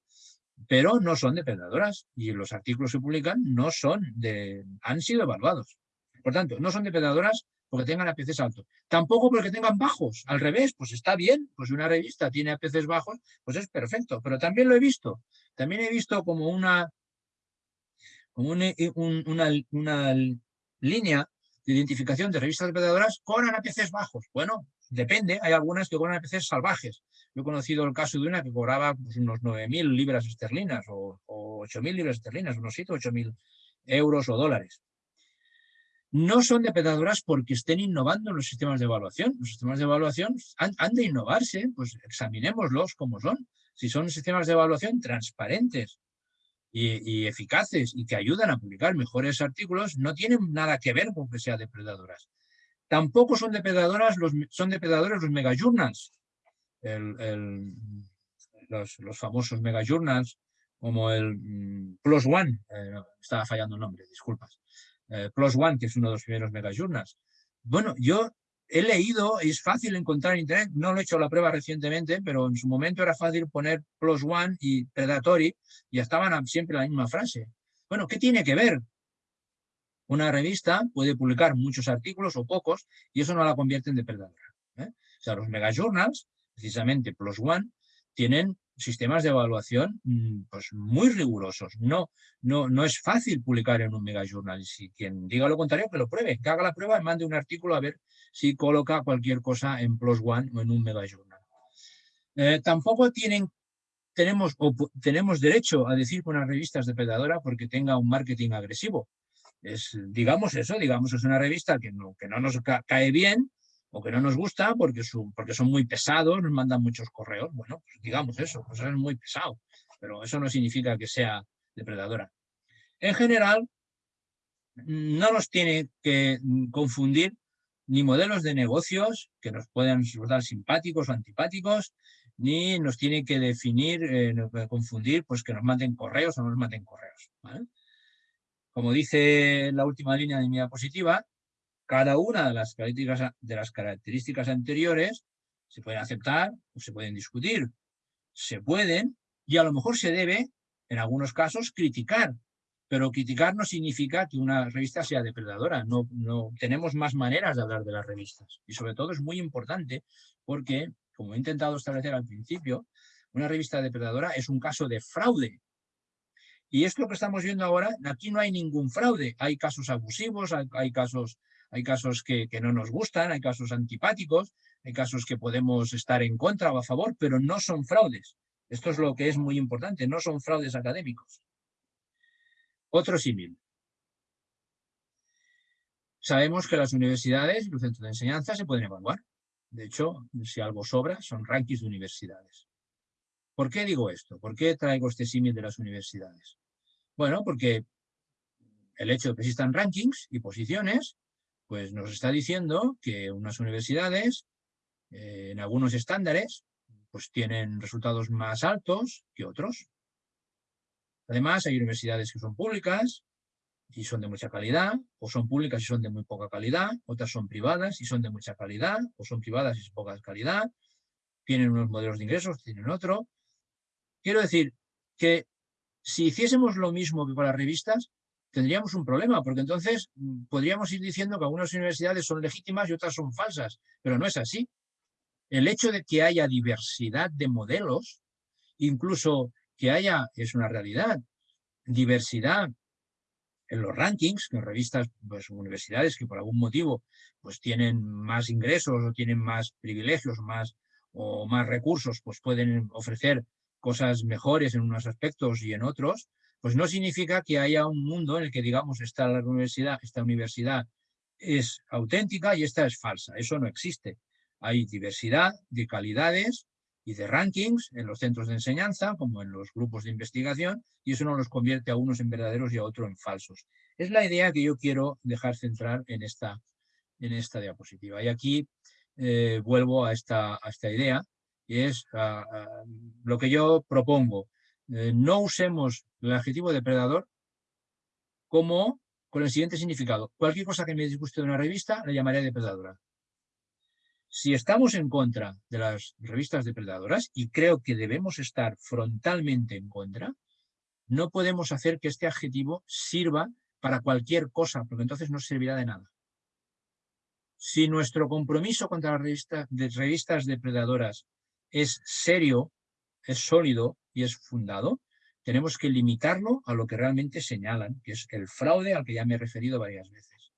pero no son depredadoras y los artículos que publican no son de, han sido evaluados. Por tanto, no son depredadoras porque tengan APCs altos. Tampoco porque tengan bajos. Al revés, pues está bien. Pues una revista tiene APCs bajos, pues es perfecto. Pero también lo he visto. También he visto como una, como una, línea de identificación de revistas depredadoras con APCs bajos. Bueno, depende. Hay algunas que cobran APCs salvajes. Yo he conocido el caso de una que cobraba pues, unos 9.000 libras esterlinas o, o 8.000 libras esterlinas, unos 7 o 8.000 euros o dólares no son depredadoras porque estén innovando en los sistemas de evaluación. Los sistemas de evaluación han, de innovarse, pues examinémoslos como son. Si son sistemas de evaluación transparentes y, eficaces y que ayudan a publicar mejores artículos, no tienen nada que ver con que sean depredadoras. Tampoco son depredadoras los, son depredadores los megajournals, los, los, famosos megajournals, como el mm, Plus One, eh, estaba fallando el nombre, disculpas, eh, Plus One, que es uno de los primeros megajournals. Bueno, yo he leído, es fácil encontrar en internet, no lo he hecho la prueba recientemente, pero en su momento era fácil poner Plus One y Predatory y estaban siempre la misma frase. Bueno, ¿qué tiene que ver? Una revista puede publicar muchos artículos o pocos y eso no la convierte en depredadora. ¿eh? O sea, los megajournals, precisamente Plus One, tienen sistemas de evaluación mm, pues, muy rigurosos. No, no, no es fácil publicar en un megajournal. Si quien diga lo contrario, que lo pruebe, que haga la prueba mande un artículo a ver si coloca cualquier cosa en Plus One o en un megajournal. Eh, tampoco tienen, tenemos, tenemos derecho a decir que una revista es depredadora porque tenga un marketing agresivo. Es, digamos eso, digamos es una revista que no, que no nos cae bien, o que no nos gusta porque, son muy pesados, nos mandan muchos correos. Bueno, pues digamos eso, pues es muy pesado, pero eso no significa que sea depredadora. En general, no nos tiene que confundir ni modelos de negocios que nos puedan resultar simpáticos o antipáticos, ni nos tiene que definir, eh, confundir, pues que nos manden correos o no nos manden correos. Como dice la última línea de mi diapositiva, cada una de las, características, anteriores se pueden aceptar o se pueden discutir. Se pueden y a lo mejor se debe, en algunos casos, criticar. Pero criticar no significa que una revista sea depredadora. No, no, tenemos más maneras de hablar de las revistas. Y sobre todo es muy importante porque como he intentado establecer al principio, una revista depredadora es un caso de fraude. Y esto que estamos viendo ahora, aquí no hay ningún fraude. Hay casos abusivos, hay, casos, hay casos que, no nos gustan, hay casos antipáticos, hay casos que podemos estar en contra o a favor, pero no son fraudes. Esto es lo que es muy importante, no son fraudes académicos. Otro símil. Sabemos que las universidades y los centros de enseñanza se pueden evaluar. De hecho, si algo sobra, son rankings de universidades. ¿Por qué digo esto? ¿Por qué traigo este símil de las universidades? Bueno, porque el hecho de que existan rankings y posiciones, pues nos está diciendo que unas universidades, eh, en algunos estándares, pues tienen resultados más altos que otros. Además, hay universidades que son públicas y son de mucha calidad, o son públicas y son de muy poca calidad, otras son privadas y son de mucha calidad, o son privadas y son poca calidad, tienen unos modelos de ingresos, tienen otro. Quiero decir que si hiciésemos lo mismo que con las revistas, tendríamos un problema, porque entonces mm, podríamos ir diciendo que algunas universidades son legítimas y otras son falsas, pero no es así. El hecho de que haya diversidad de modelos, incluso que haya, es una realidad, diversidad en los rankings, en revistas, pues universidades que por algún motivo pues tienen más ingresos o tienen más privilegios más, o más recursos, pues pueden ofrecer cosas mejores en unos aspectos y en otros, pues no significa que haya un mundo en el que digamos esta universidad, esta universidad es auténtica y esta es falsa. Eso no existe. Hay diversidad de calidades y de rankings en los centros de enseñanza, como en los grupos de investigación, y eso no los convierte a unos en verdaderos y a otros en falsos. Es la idea que yo quiero dejar centrar en esta, en esta diapositiva. Y aquí eh, vuelvo a esta, a esta idea, y es lo que yo propongo. Eh, no usemos el adjetivo depredador como con el siguiente significado. Cualquier cosa que me disguste de una revista, la llamaré depredadora. Si estamos en contra de las revistas depredadoras, y creo que debemos estar frontalmente en contra, no podemos hacer que este adjetivo sirva para cualquier cosa, porque entonces no servirá de nada. Si nuestro compromiso contra las revistas, de revistas depredadoras es serio, es sólido y es fundado, tenemos que limitarlo a lo que realmente señalan, que es el fraude al que ya me he referido varias veces.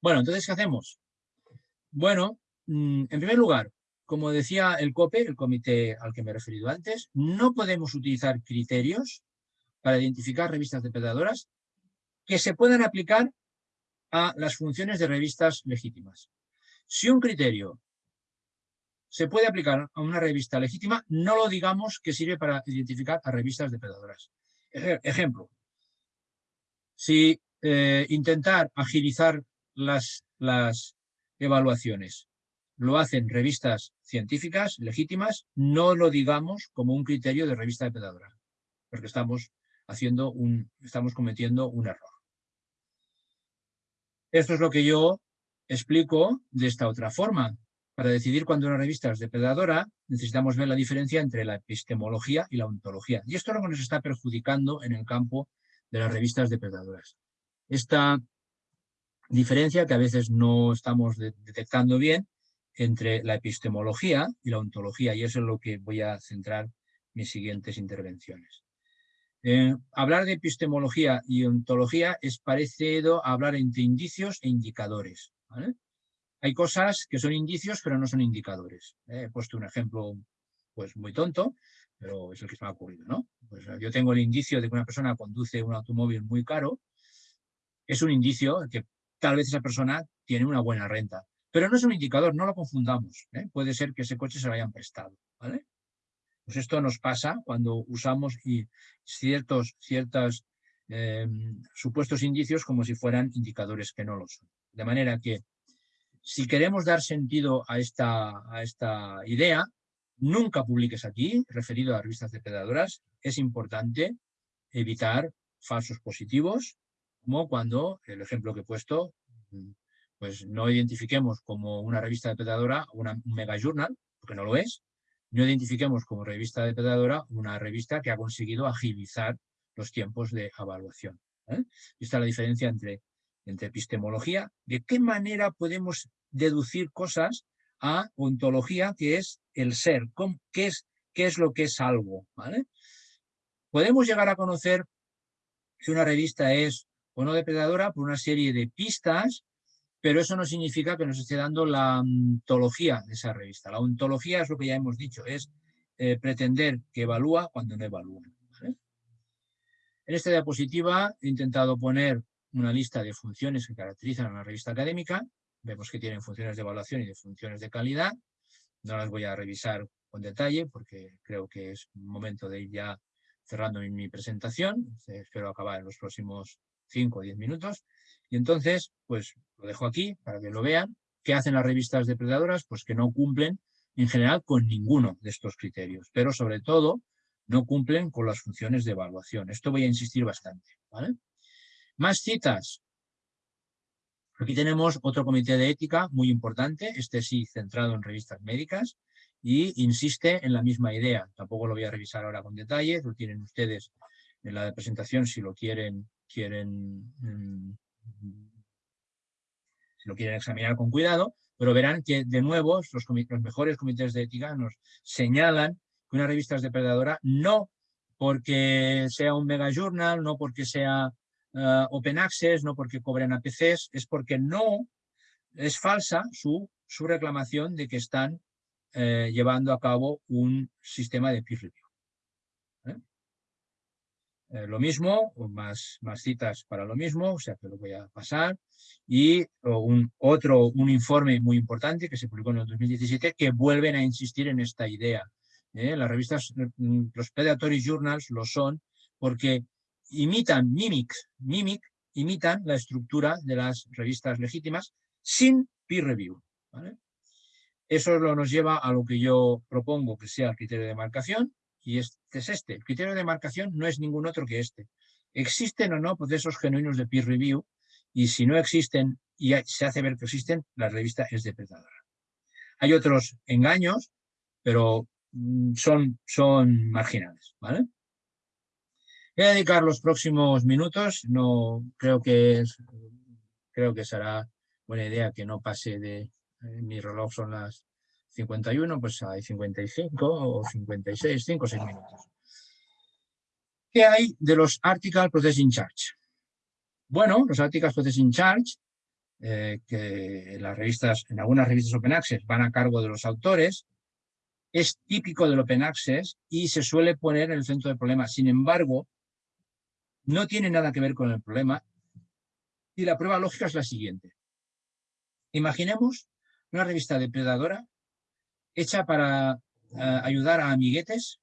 Bueno, entonces, ¿qué hacemos? Bueno, mm, en primer lugar, como decía el COPE, el comité al que me he referido antes, no podemos utilizar criterios para identificar revistas depredadoras que se puedan aplicar a las funciones de revistas legítimas. Si un criterio se puede aplicar a una revista legítima, no lo digamos que sirve para identificar a revistas depredadoras. Ejemplo, si eh, intentar agilizar las, las evaluaciones. Lo hacen revistas científicas legítimas, no lo digamos como un criterio de revista de pedadora, porque estamos, haciendo un, estamos cometiendo un error. Esto es lo que yo explico de esta otra forma. Para decidir cuándo una revista es depredadora, necesitamos ver la diferencia entre la epistemología y la ontología. Y esto es lo que nos está perjudicando en el campo de las revistas depredadoras. Esta diferencia que a veces no estamos detectando bien entre la epistemología y la ontología, y eso es lo que voy a centrar mis siguientes intervenciones. Eh, hablar de epistemología y ontología es parecido a hablar entre indicios e indicadores. Hay cosas que son indicios pero no son indicadores. Eh, he puesto un ejemplo pues muy tonto, pero es el que se me ha ocurrido. ¿no? Pues, yo tengo el indicio de que una persona conduce un automóvil muy caro, es un indicio que tal vez esa persona tiene una buena renta. Pero no es un indicador, no lo confundamos. ¿eh? Puede ser que ese coche se lo hayan prestado. ¿vale? Pues esto nos pasa cuando usamos ciertos, ciertos em, supuestos indicios como si fueran indicadores que no lo son. De manera que si queremos dar sentido a esta, idea, nunca publiques aquí, referido a revistas depredadoras, es importante evitar falsos positivos, como cuando, el ejemplo que he puesto, pues no identifiquemos como una revista depredadora una, un mega journal, porque no lo es, no identifiquemos como revista depredadora una revista que ha conseguido agilizar los tiempos de evaluación. ¿eh? Esta es la diferencia entre, entre epistemología, de qué manera podemos deducir cosas a ontología, que es el ser, qué es, lo que es algo. Podemos llegar a conocer si una revista es o no depredadora por una serie de pistas, pero eso no significa que nos esté dando la ontología de esa revista. La ontología es lo que ya hemos dicho, es eh, pretender que evalúa cuando no evalúa. En esta diapositiva he intentado poner una lista de funciones que caracterizan a una revista académica. Vemos que tienen funciones de evaluación y de funciones de calidad. No las voy a revisar con detalle porque creo que es momento de ir ya cerrando mi, presentación. Espero acabar en los próximos 5 o 10 minutos. Y entonces, pues lo dejo aquí para que lo vean. ¿Qué hacen las revistas depredadoras? Pues que no cumplen en general con ninguno de estos criterios, pero sobre todo no cumplen con las funciones de evaluación. Esto voy a insistir bastante. Más citas. Aquí tenemos otro comité de ética muy importante, este sí centrado en revistas médicas, y insiste en la misma idea. Tampoco lo voy a revisar ahora con detalle, lo tienen ustedes en la presentación si lo quieren, quieren, mm, si lo quieren examinar con cuidado, pero verán que de nuevo los, los mejores comités de ética nos señalan que una revista es depredadora no porque sea un mega journal, no porque sea uh, open access, no porque cobren APCs, es porque no es falsa su, su reclamación de que están eh, llevando a cabo un sistema de peer review. ¿eh? Eh, lo mismo, más, más citas para lo mismo, o sea que lo voy a pasar. Y otro, un informe muy importante que se publicó en el 2017 que vuelven a insistir en esta idea. Las revistas, mm, los predatory journals lo son porque imitan, mimic, mimic, imitan la estructura de las revistas legítimas sin peer review. Eso nos lleva a lo que yo propongo que sea el criterio de marcación, y este es este. El criterio de marcación no es ningún otro que este. ¿Existen o no procesos genuinos de peer review? Y si no existen y se hace ver que existen, la revista es depredadora. Hay otros engaños, pero mm, son, son marginales. ¿vale? Dedicar los próximos minutos, no creo que, creo que será buena idea que no pase de, eh, mi reloj son las 51, pues hay 55 o 56, 5 o 6 minutos. ¿Qué hay de los Article Processing Charge? Bueno, los Article Processing Charge, eh, que las revistas, en algunas revistas Open Access van a cargo de los autores, es típico del Open Access y se suele poner en el centro del problema. Sin embargo, no tiene nada que ver con el problema y la prueba lógica es la siguiente. Imaginemos una revista depredadora hecha para eh, ayudar a amiguetes,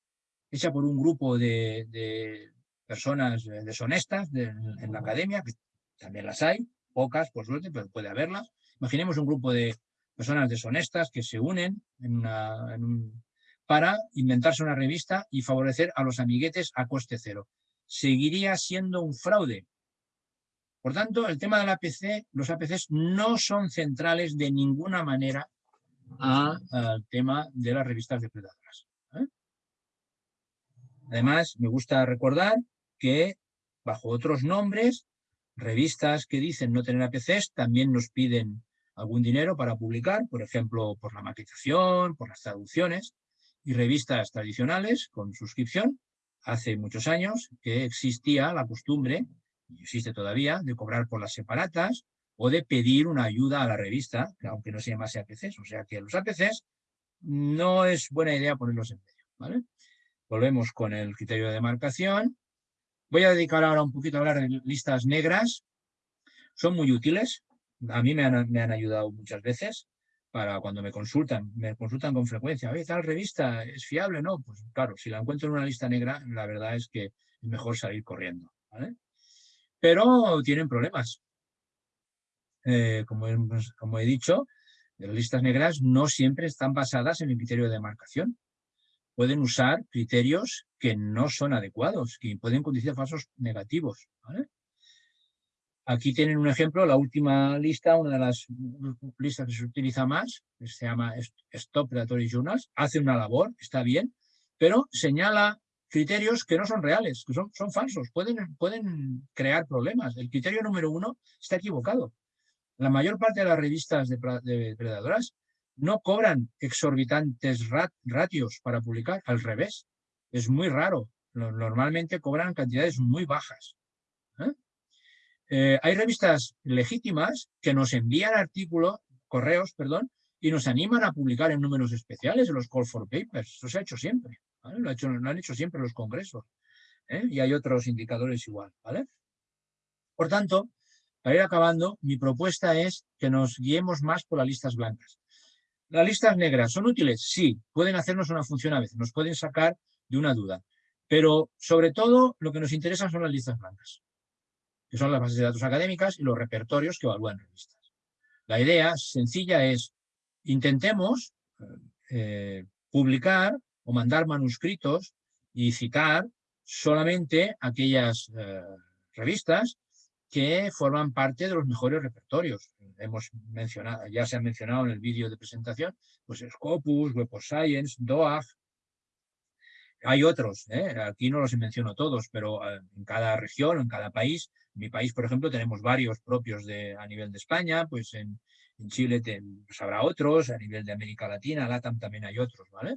hecha por un grupo de, personas deshonestas en la academia, que también las hay, pocas por suerte, pero puede haberlas. Imaginemos un grupo de personas deshonestas que se unen para inventarse una revista y favorecer a los amiguetes a coste cero. Seguiría siendo un fraude, por tanto, el tema del APC, los APCs no son centrales de ninguna manera al tema de las revistas depredadoras. ¿eh? Además, me gusta recordar que bajo otros nombres, revistas que dicen no tener APCs también nos piden algún dinero para publicar, por ejemplo, por la maquetación, por las traducciones, y revistas tradicionales con suscripción. Hace muchos años que existía la costumbre y existe todavía, de cobrar por las separatas o de pedir una ayuda a la revista, aunque no se llamase APCs. O sea que los APCs no es buena idea ponerlos en medio. Volvemos con el criterio de demarcación. Voy a dedicar ahora un poquito a hablar de listas negras. Son muy útiles. A mí me han, me han ayudado muchas veces para cuando me consultan, me consultan con frecuencia, oye, tal revista es fiable, ¿no? Pues claro, si la encuentro en una lista negra, la verdad es que es mejor salir corriendo, ¿vale? pero tienen problemas. Eh, como, he dicho, las listas negras no siempre están basadas en el criterio de demarcación. Pueden usar criterios que no son adecuados, que pueden conducir a falsos negativos. Aquí tienen un ejemplo, la última lista, una de las listas que se utiliza más, se llama Stop Predatory Journals, hace una labor, está bien, pero señala criterios que no son reales, que son, falsos, pueden, pueden crear problemas. El criterio número uno está equivocado. La mayor parte de las revistas de, no cobran exorbitantes ratios para publicar, al revés, es muy raro. Normalmente cobran cantidades muy bajas. ¿Eh? Hay revistas legítimas que nos envían artículos, correos, perdón, y nos animan a publicar en números especiales en los call for papers. Eso se ha hecho siempre. Lo, han hecho siempre los congresos. ¿eh? Y hay otros indicadores igual. ¿vale? Por tanto, para ir acabando, mi propuesta es que nos guiemos más por las listas blancas. ¿Las listas negras son útiles? Sí, pueden hacernos una función a veces, nos pueden sacar de una duda. Pero sobre todo lo que nos interesa son las listas blancas, que son las bases de datos académicas y los repertorios que evalúan revistas. La idea sencilla es, intentemos eh, publicar o mandar manuscritos y citar solamente aquellas eh, revistas que forman parte de los mejores repertorios. Hemos mencionado, ya se ha mencionado en el vídeo de presentación, pues Scopus, Web of Science, DOAG. Hay otros, ¿eh? aquí no los menciono todos, pero eh, en cada región, en cada país, en mi país, por ejemplo, tenemos varios propios de, a nivel de España, pues en, Chile pues habrá otros, a nivel de América Latina, LATAM también hay otros, ¿vale?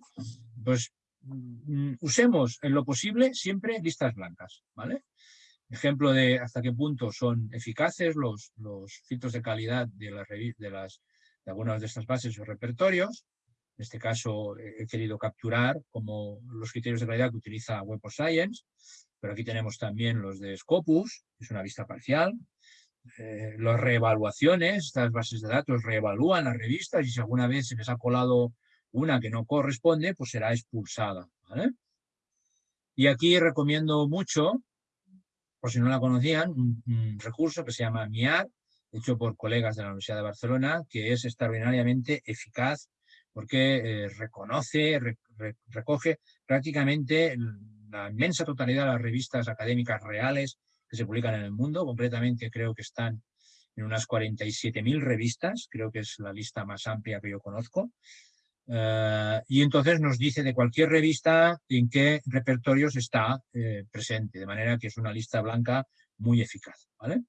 Pues mm, usemos en lo posible siempre listas blancas, ¿vale? ejemplo de hasta qué punto son eficaces los, filtros de calidad de, las, de algunas de estas bases o repertorios. En este caso he querido capturar como los criterios de calidad que utiliza Web of Science, pero aquí tenemos también los de Scopus, es una vista parcial. Eh, las reevaluaciones, estas bases de datos reevalúan las revistas y si alguna vez se les ha colado una que no corresponde, pues será expulsada. Y aquí recomiendo mucho por si no la conocían, un, recurso que se llama MIAR, hecho por colegas de la Universidad de Barcelona, que es extraordinariamente eficaz porque eh, reconoce, recoge prácticamente la inmensa totalidad de las revistas académicas reales que se publican en el mundo. Concretamente creo que están en unas 47.000 revistas, creo que es la lista más amplia que yo conozco. Eh, y entonces nos dice de cualquier revista en qué repertorios está eh, presente, de manera que es una lista blanca muy eficaz. ¿vale?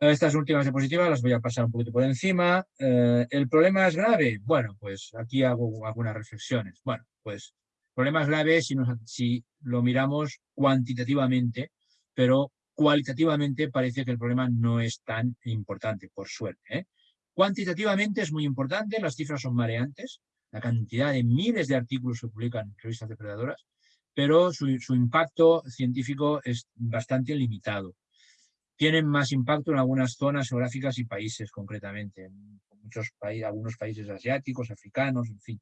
Estas últimas diapositivas las voy a pasar un poquito por encima. Eh, ¿El problema es grave? Bueno, pues aquí hago algunas reflexiones. Bueno, pues el problema es grave si, lo miramos cuantitativamente, pero cualitativamente parece que el problema no es tan importante, por suerte. Cuantitativamente es muy importante, las cifras son mareantes, la cantidad de miles de artículos que publican en revistas depredadoras, pero su, impacto científico es bastante limitado. Tienen más impacto en algunas zonas geográficas y países concretamente, en muchos países, algunos países asiáticos, africanos, en fin.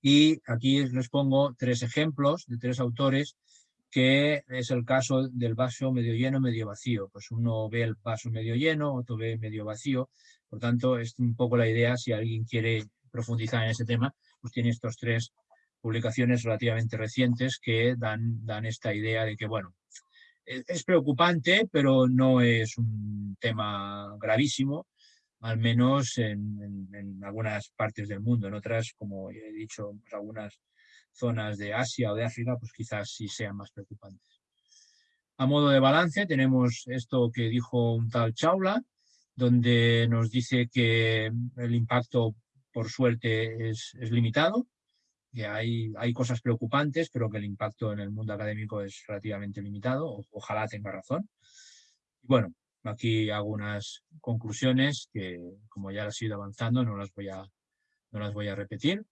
Y aquí les pongo tres ejemplos de tres autores que es el caso del vaso medio lleno, medio vacío. Pues uno ve el vaso medio lleno, otro ve medio vacío. Por tanto, es un poco la idea, si alguien quiere profundizar en ese tema, pues tiene estos tres publicaciones relativamente recientes que dan, dan esta idea de que, bueno, es preocupante, pero no es un tema gravísimo, al menos en, algunas partes del mundo. En otras, como he dicho, pues algunas zonas de Asia o de África, pues quizás sí sean más preocupantes. A modo de balance tenemos esto que dijo un tal Chaula, donde nos dice que el impacto, por suerte, es, limitado, que hay, hay cosas preocupantes, pero que el impacto en el mundo académico es relativamente limitado, ojalá tenga razón. Bueno, aquí hago unas conclusiones que, como ya las he ido avanzando, no las voy a, no las voy a repetir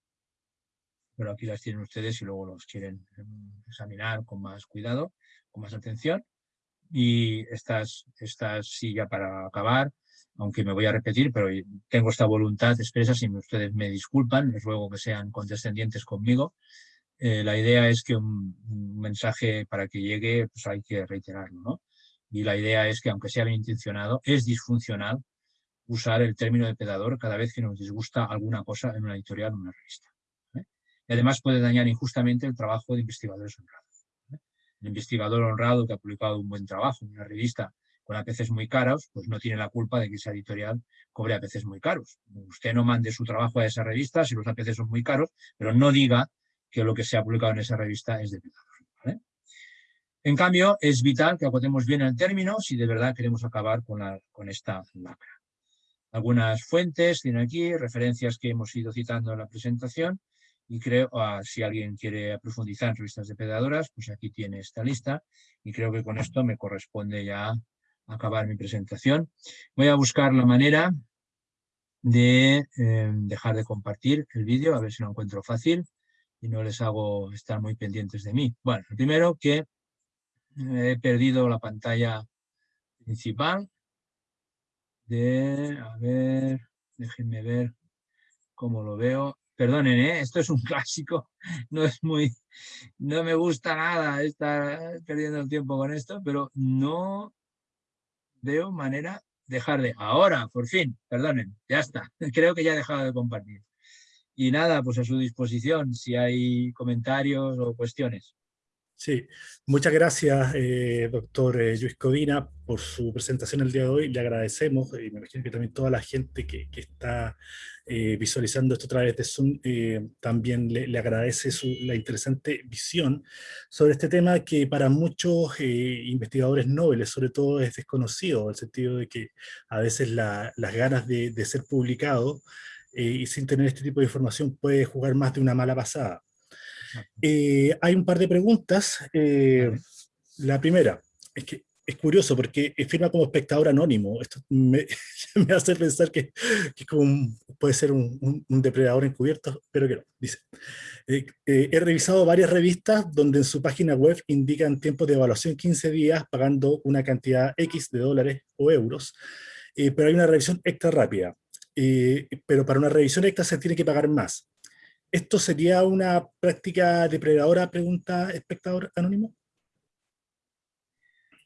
pero aquí las tienen ustedes y luego los quieren em, examinar con más cuidado, con más atención. Y estas, estas sí ya para acabar, aunque me voy a repetir, pero tengo esta voluntad expresa, si ustedes me disculpan, les ruego que sean condescendientes conmigo. Eh, la idea es que un, mensaje para que llegue, pues hay que reiterarlo, ¿no? Y la idea es que, aunque sea bien intencionado, es disfuncional usar el término de pedador cada vez que nos disgusta alguna cosa en una editorial o una revista y además puede dañar injustamente el trabajo de investigadores honrados. ¿eh? El investigador honrado que ha publicado un buen trabajo en una revista con APCs muy caros, pues no tiene la culpa de que esa editorial cobre APCs muy caros. Usted no mande su trabajo a esa revista si los APCs son muy caros, pero no diga que lo que se ha publicado en esa revista es de ¿vale? En cambio, es vital que acotemos bien el término si de verdad queremos acabar con, con esta lacra. algunas fuentes, tiene aquí referencias que hemos ido citando en la presentación y creo, ah, si alguien quiere profundizar en revistas depredadoras, pues aquí tiene esta lista y creo que con esto me corresponde ya acabar mi presentación. Voy a buscar la manera de eh, dejar de compartir el vídeo, a ver si lo encuentro fácil y no les hago estar muy pendientes de mí. Bueno, primero que he perdido la pantalla principal de, a ver, déjenme ver cómo lo veo. Perdonen, ¿eh? esto es un clásico, no es muy, no me gusta nada estar perdiendo el tiempo con esto, pero no veo manera de dejar de, ahora, por fin, perdonen, ya está, creo que ya he dejado de compartir. Y nada, pues a su disposición si hay comentarios o cuestiones. Sí, muchas gracias, eh, doctor eh, Luis Codina, por su presentación el día de hoy. Le agradecemos, y me imagino que también toda la gente que, está eh, visualizando esto a través de Zoom también le, agradece su, la interesante visión sobre este tema que para muchos investigadores nobles, sobre todo, es desconocido, en el sentido de que a veces las ganas de, de ser publicado y sin tener este tipo de información puede jugar más de una mala pasada. Eh, hay un par de preguntas. Eh, la primera, es que es curioso porque firma como espectador anónimo. Esto me, hace pensar que, puede ser un, depredador encubierto, pero que no. Dice, eh, he revisado varias revistas donde en su página web indican tiempos de evaluación 15 días pagando una cantidad X de dólares o euros, pero hay una revisión extra rápida. pero para una revisión extra se tiene que pagar más. ¿Esto sería una práctica depredadora? Pregunta espectador anónimo.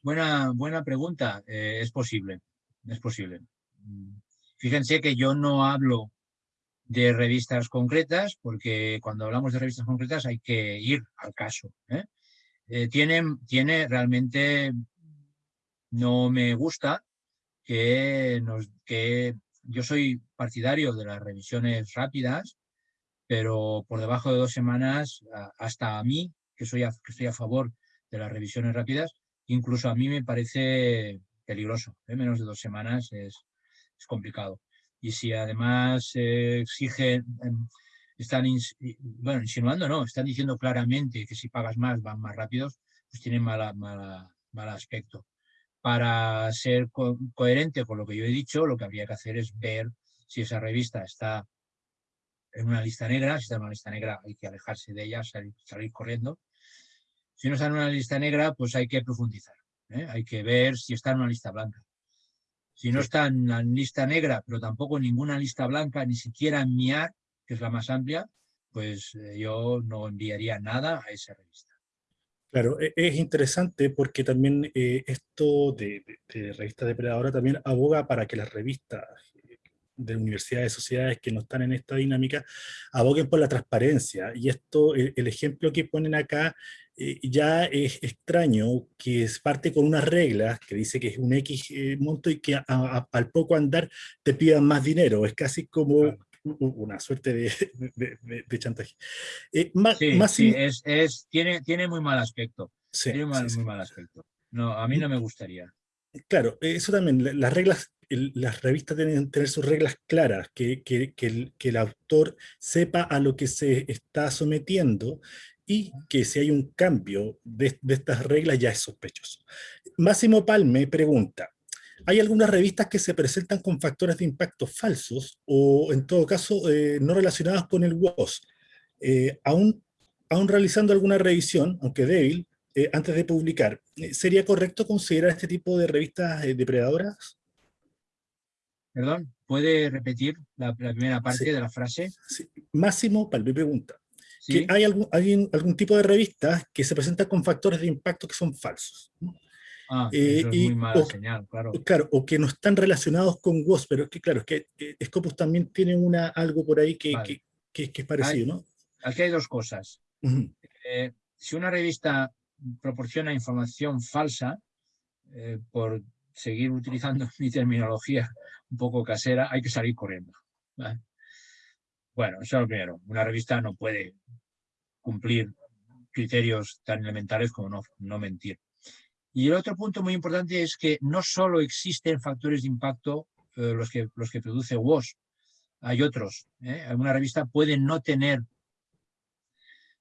Buena, buena pregunta. Eh, es posible, es posible. Fíjense que yo no hablo de revistas concretas, porque cuando hablamos de revistas concretas hay que ir al caso. ¿eh? Eh, tiene, tiene realmente, no me gusta que, nos, que yo soy partidario de las revisiones rápidas, pero por debajo de dos semanas, hasta a mí, que, soy a, que estoy a favor de las revisiones rápidas, incluso a mí me parece peligroso. ¿eh? Menos de dos semanas es, es, complicado. Y si además eh, exigen, em, están bueno, insinuando, no, están diciendo claramente que si pagas más van más rápidos, pues tienen mala, mala, mal aspecto. Para ser coherente con lo que yo he dicho, lo que habría que hacer es ver si esa revista está en una lista negra, si está en una lista negra hay que alejarse de ella, salir, corriendo. Si no está en una lista negra, pues hay que profundizar, ¿eh? hay que ver si está en una lista blanca. Si no está en la lista negra, pero tampoco en ninguna lista blanca, ni siquiera en MIAR, que es la más amplia, pues eh, yo no enviaría nada a esa revista. Claro, e, es interesante porque también eh, esto de, de, de, revista depredadora también aboga para que las revistas de universidades, sociedades que no están en esta dinámica, aboguen por la transparencia. Y esto, el, ejemplo que ponen acá, eh, ya es extraño, que es parte con unas reglas, que dice que es un X eh, monto y que al poco andar te pidan más dinero. Es casi como una suerte de, chantaje. Eh, más, sí, es, es, tiene, tiene muy mal aspecto. tiene muy mal aspecto. No, a mí no me gustaría. Claro, eso también, las reglas las revistas deben tener sus reglas claras, que, el, autor sepa a lo que se está sometiendo y que si hay un cambio de, estas reglas ya es sospechoso. Máximo Palme pregunta, ¿hay algunas revistas que se presentan con factores de impacto falsos o en todo caso eh, no relacionados con el WOS? Eh, aún, aún realizando alguna revisión, aunque débil, eh, antes de publicar, ¿sería correcto considerar este tipo de revistas depredadoras? Perdón, ¿puede repetir la, primera parte de la frase? Máximo Palme pregunta. Que hay, algún, algún tipo de revistas que se presentan con factores de impacto que son falsos. Ah, eh, es muy mala señal, claro. Claro, o que no están relacionados con WOS, pero es que claro, es que Scopus también tiene una, algo por ahí que, que, es parecido, ¿no? Aquí hay dos cosas. Eh, si una revista proporciona información falsa, eh, por seguir utilizando mi terminología un poco casera, hay que salir corriendo. Bueno, eso es lo primero. Una revista no puede cumplir criterios tan elementales como no, no mentir. Y el otro punto muy importante es que no solo existen factores de impacto eh, los, que, los que produce WOS. Hay otros. ¿eh? Alguna revista puede no tener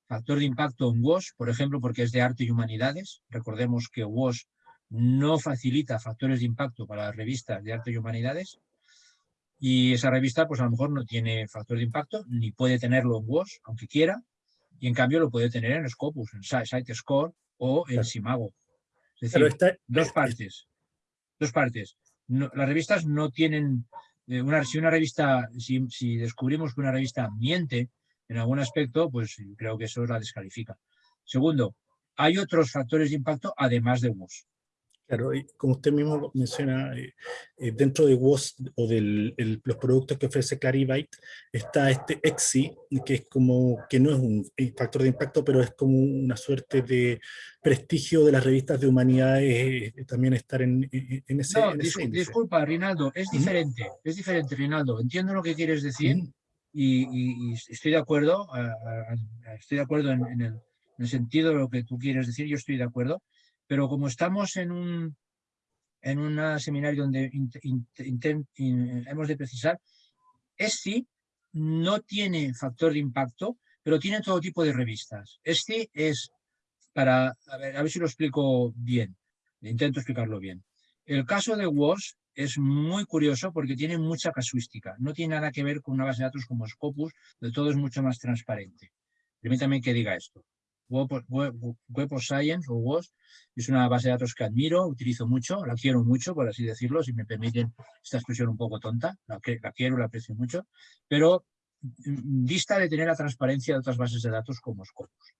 factor de impacto en WOS, por ejemplo, porque es de arte y humanidades. Recordemos que WOS no facilita factores de impacto para las revistas de arte y humanidades. Y esa revista, pues a lo mejor no tiene factor de impacto, ni puede tenerlo en WOS, aunque quiera, y en cambio lo puede tener en Scopus, en SiteScore o en Simago. Es decir, dos partes. Dos partes. las revistas no tienen... Eh, una, si una revista, si, si descubrimos que una revista miente en algún aspecto, pues creo que eso la descalifica. Segundo, hay otros factores de impacto además de WOS. Claro, y como usted mismo menciona, eh, eh, dentro de WOS o de los productos que ofrece Clarivate está este EXI, que es como, que no es un factor de impacto, pero es como una suerte de prestigio de las revistas de humanidades, eh, también estar en, ese, no, disculpa, Rinaldo, es diferente, es diferente, Rinaldo, entiendo lo que quieres decir y, estoy de acuerdo, estoy de acuerdo en, el, en el sentido de lo que tú quieres decir, yo estoy de acuerdo, pero como estamos en un en seminario donde hemos de precisar, ESCI no tiene factor de impacto, pero tiene todo tipo de revistas. ESCI es para, a ver, a ver si lo explico bien, intento explicarlo bien. El caso de WOS es muy curioso porque tiene mucha casuística, no tiene nada que ver con una base de datos como Scopus, de todo es mucho más transparente. Permítame que diga esto. Web, of Science o WOS es una base de datos que admiro, utilizo mucho, la quiero mucho, por así decirlo, si me permiten esta expresión un poco tonta, la, la quiero, la aprecio mucho, pero vista mm, de tener la transparencia de otras bases de datos como Scopus.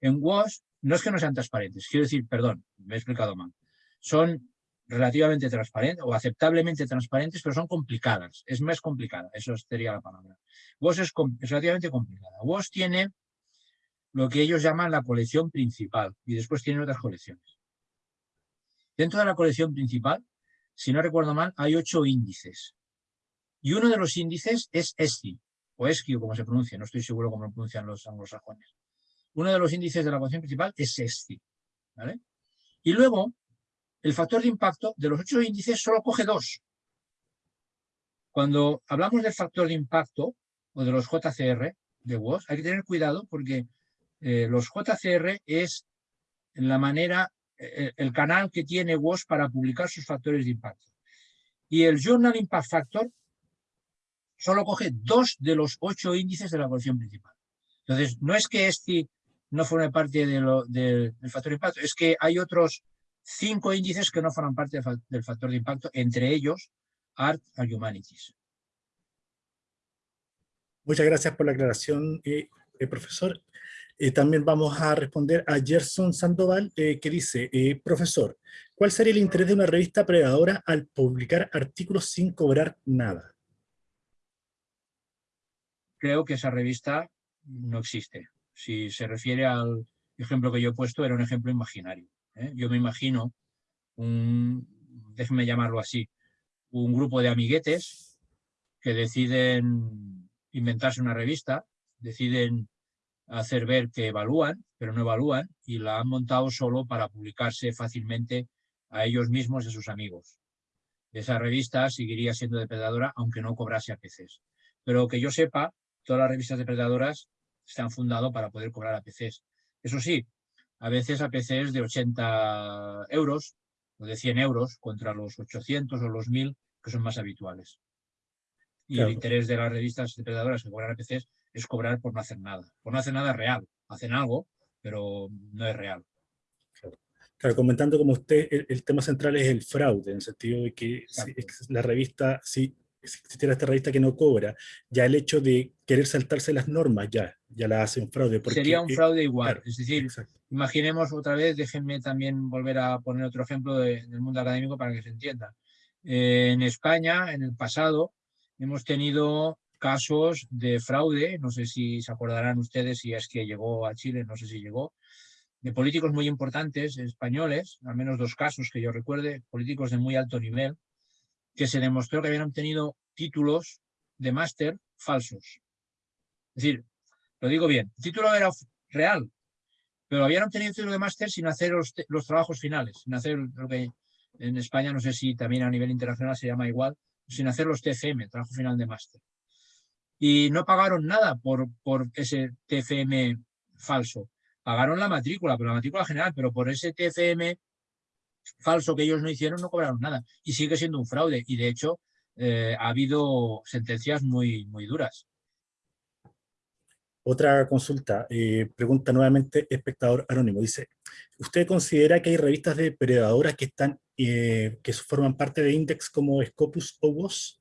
En WOS no es que no sean transparentes, quiero decir, perdón, me he explicado mal, son relativamente transparentes o aceptablemente transparentes, pero son complicadas, es más complicada, eso sería la palabra. WOS es, es relativamente complicada. WOS tiene lo que ellos llaman la colección principal y después tienen otras colecciones. Dentro de la colección principal, si no recuerdo mal, hay ocho índices. Y uno de los índices es ESCI, o ESCI, como se pronuncia, no estoy seguro cómo lo pronuncian los anglosajones. Uno de los índices de la colección principal es ESCI. Y luego, el factor de impacto de los ocho índices solo coge dos. Cuando hablamos del factor de impacto, o de los JCR de WOS, hay que tener cuidado porque eh, los JCR es la manera, eh, el, canal que tiene WOS para publicar sus factores de impacto. Y el Journal Impact Factor solo coge dos de los ocho índices de la colección principal. Entonces, no es que este no forme parte del factor de impacto, es que hay otros cinco índices que no forman parte del factor de impacto, entre ellos Art and Humanities. Muchas gracias por la aclaración, eh, profesor. Eh, también vamos a responder a Gerson Sandoval, eh, que dice, eh, profesor, ¿cuál sería el interés de una revista predadora al publicar artículos sin cobrar nada? Creo que esa revista no existe. Si se refiere al ejemplo que yo he puesto, era un ejemplo imaginario. Yo me imagino, un, déjenme llamarlo así, un grupo de amiguetes que deciden inventarse una revista, deciden hacer ver que evalúan, pero no evalúan, y la han montado solo para publicarse fácilmente a ellos mismos y a sus amigos. Esa revista seguiría siendo depredadora aunque no cobrase APCs. Pero que yo sepa, todas las revistas depredadoras se han fundado para poder cobrar APCs. Eso sí, a veces APCs de 80 euros o de 100 euros contra los 800 o los 1000 que son más habituales. Y el interés de las revistas depredadoras que cobran APCs es cobrar por no hacer nada. Por no hacer nada real. Hacen algo, pero no es real. Claro, comentando como usted, el, tema central es el fraude, en el sentido de que la revista, si existiera esta revista que no cobra, ya el hecho de querer saltarse las normas ya, ya la hace un fraude. Sería un fraude igual, es decir, imaginemos otra vez, déjenme también volver a poner otro ejemplo del mundo académico para que se entienda. Eh, en España, en el pasado, hemos tenido casos de fraude, no sé si se acordarán ustedes si es que llegó a Chile, no sé si llegó, de políticos muy importantes españoles, al menos dos casos que yo recuerde, políticos de muy alto nivel, que se demostró que habían obtenido títulos de máster falsos. Es decir, lo digo bien, el título era real, pero habían obtenido título de máster sin hacer los, los, trabajos finales, sin hacer lo que en España, no sé si también a nivel internacional se llama igual, sin hacer los TFM, trabajo final de máster. Y no pagaron nada por, por ese TFM falso. Pagaron la matrícula, pero la matrícula general, pero por ese TFM falso que ellos no hicieron no cobraron nada. Y sigue siendo un fraude. Y de hecho eh, ha habido sentencias muy, muy duras. Otra consulta, eh, pregunta nuevamente espectador anónimo, dice, ¿usted considera que hay revistas depredadoras que están, eh, que forman parte de Index como Scopus o WOS?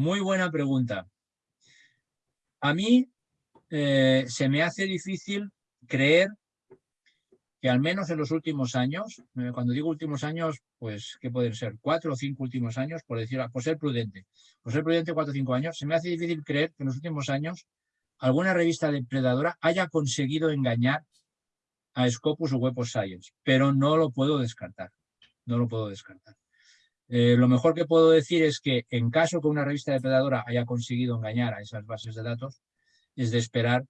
Muy buena pregunta. A mí eh, se me hace difícil creer que al menos en los últimos años, eh, cuando digo últimos años, pues ¿qué pueden ser? Cuatro o cinco últimos años, por decir, por ser prudente. Por ser prudente, cuatro o cinco años, se me hace difícil creer que en los últimos años alguna revista depredadora haya conseguido engañar a Scopus o Web of Science, pero no lo puedo descartar. No lo puedo descartar. Eh, lo mejor que puedo decir es que en caso que una revista depredadora haya conseguido engañar a esas bases de datos, es de esperar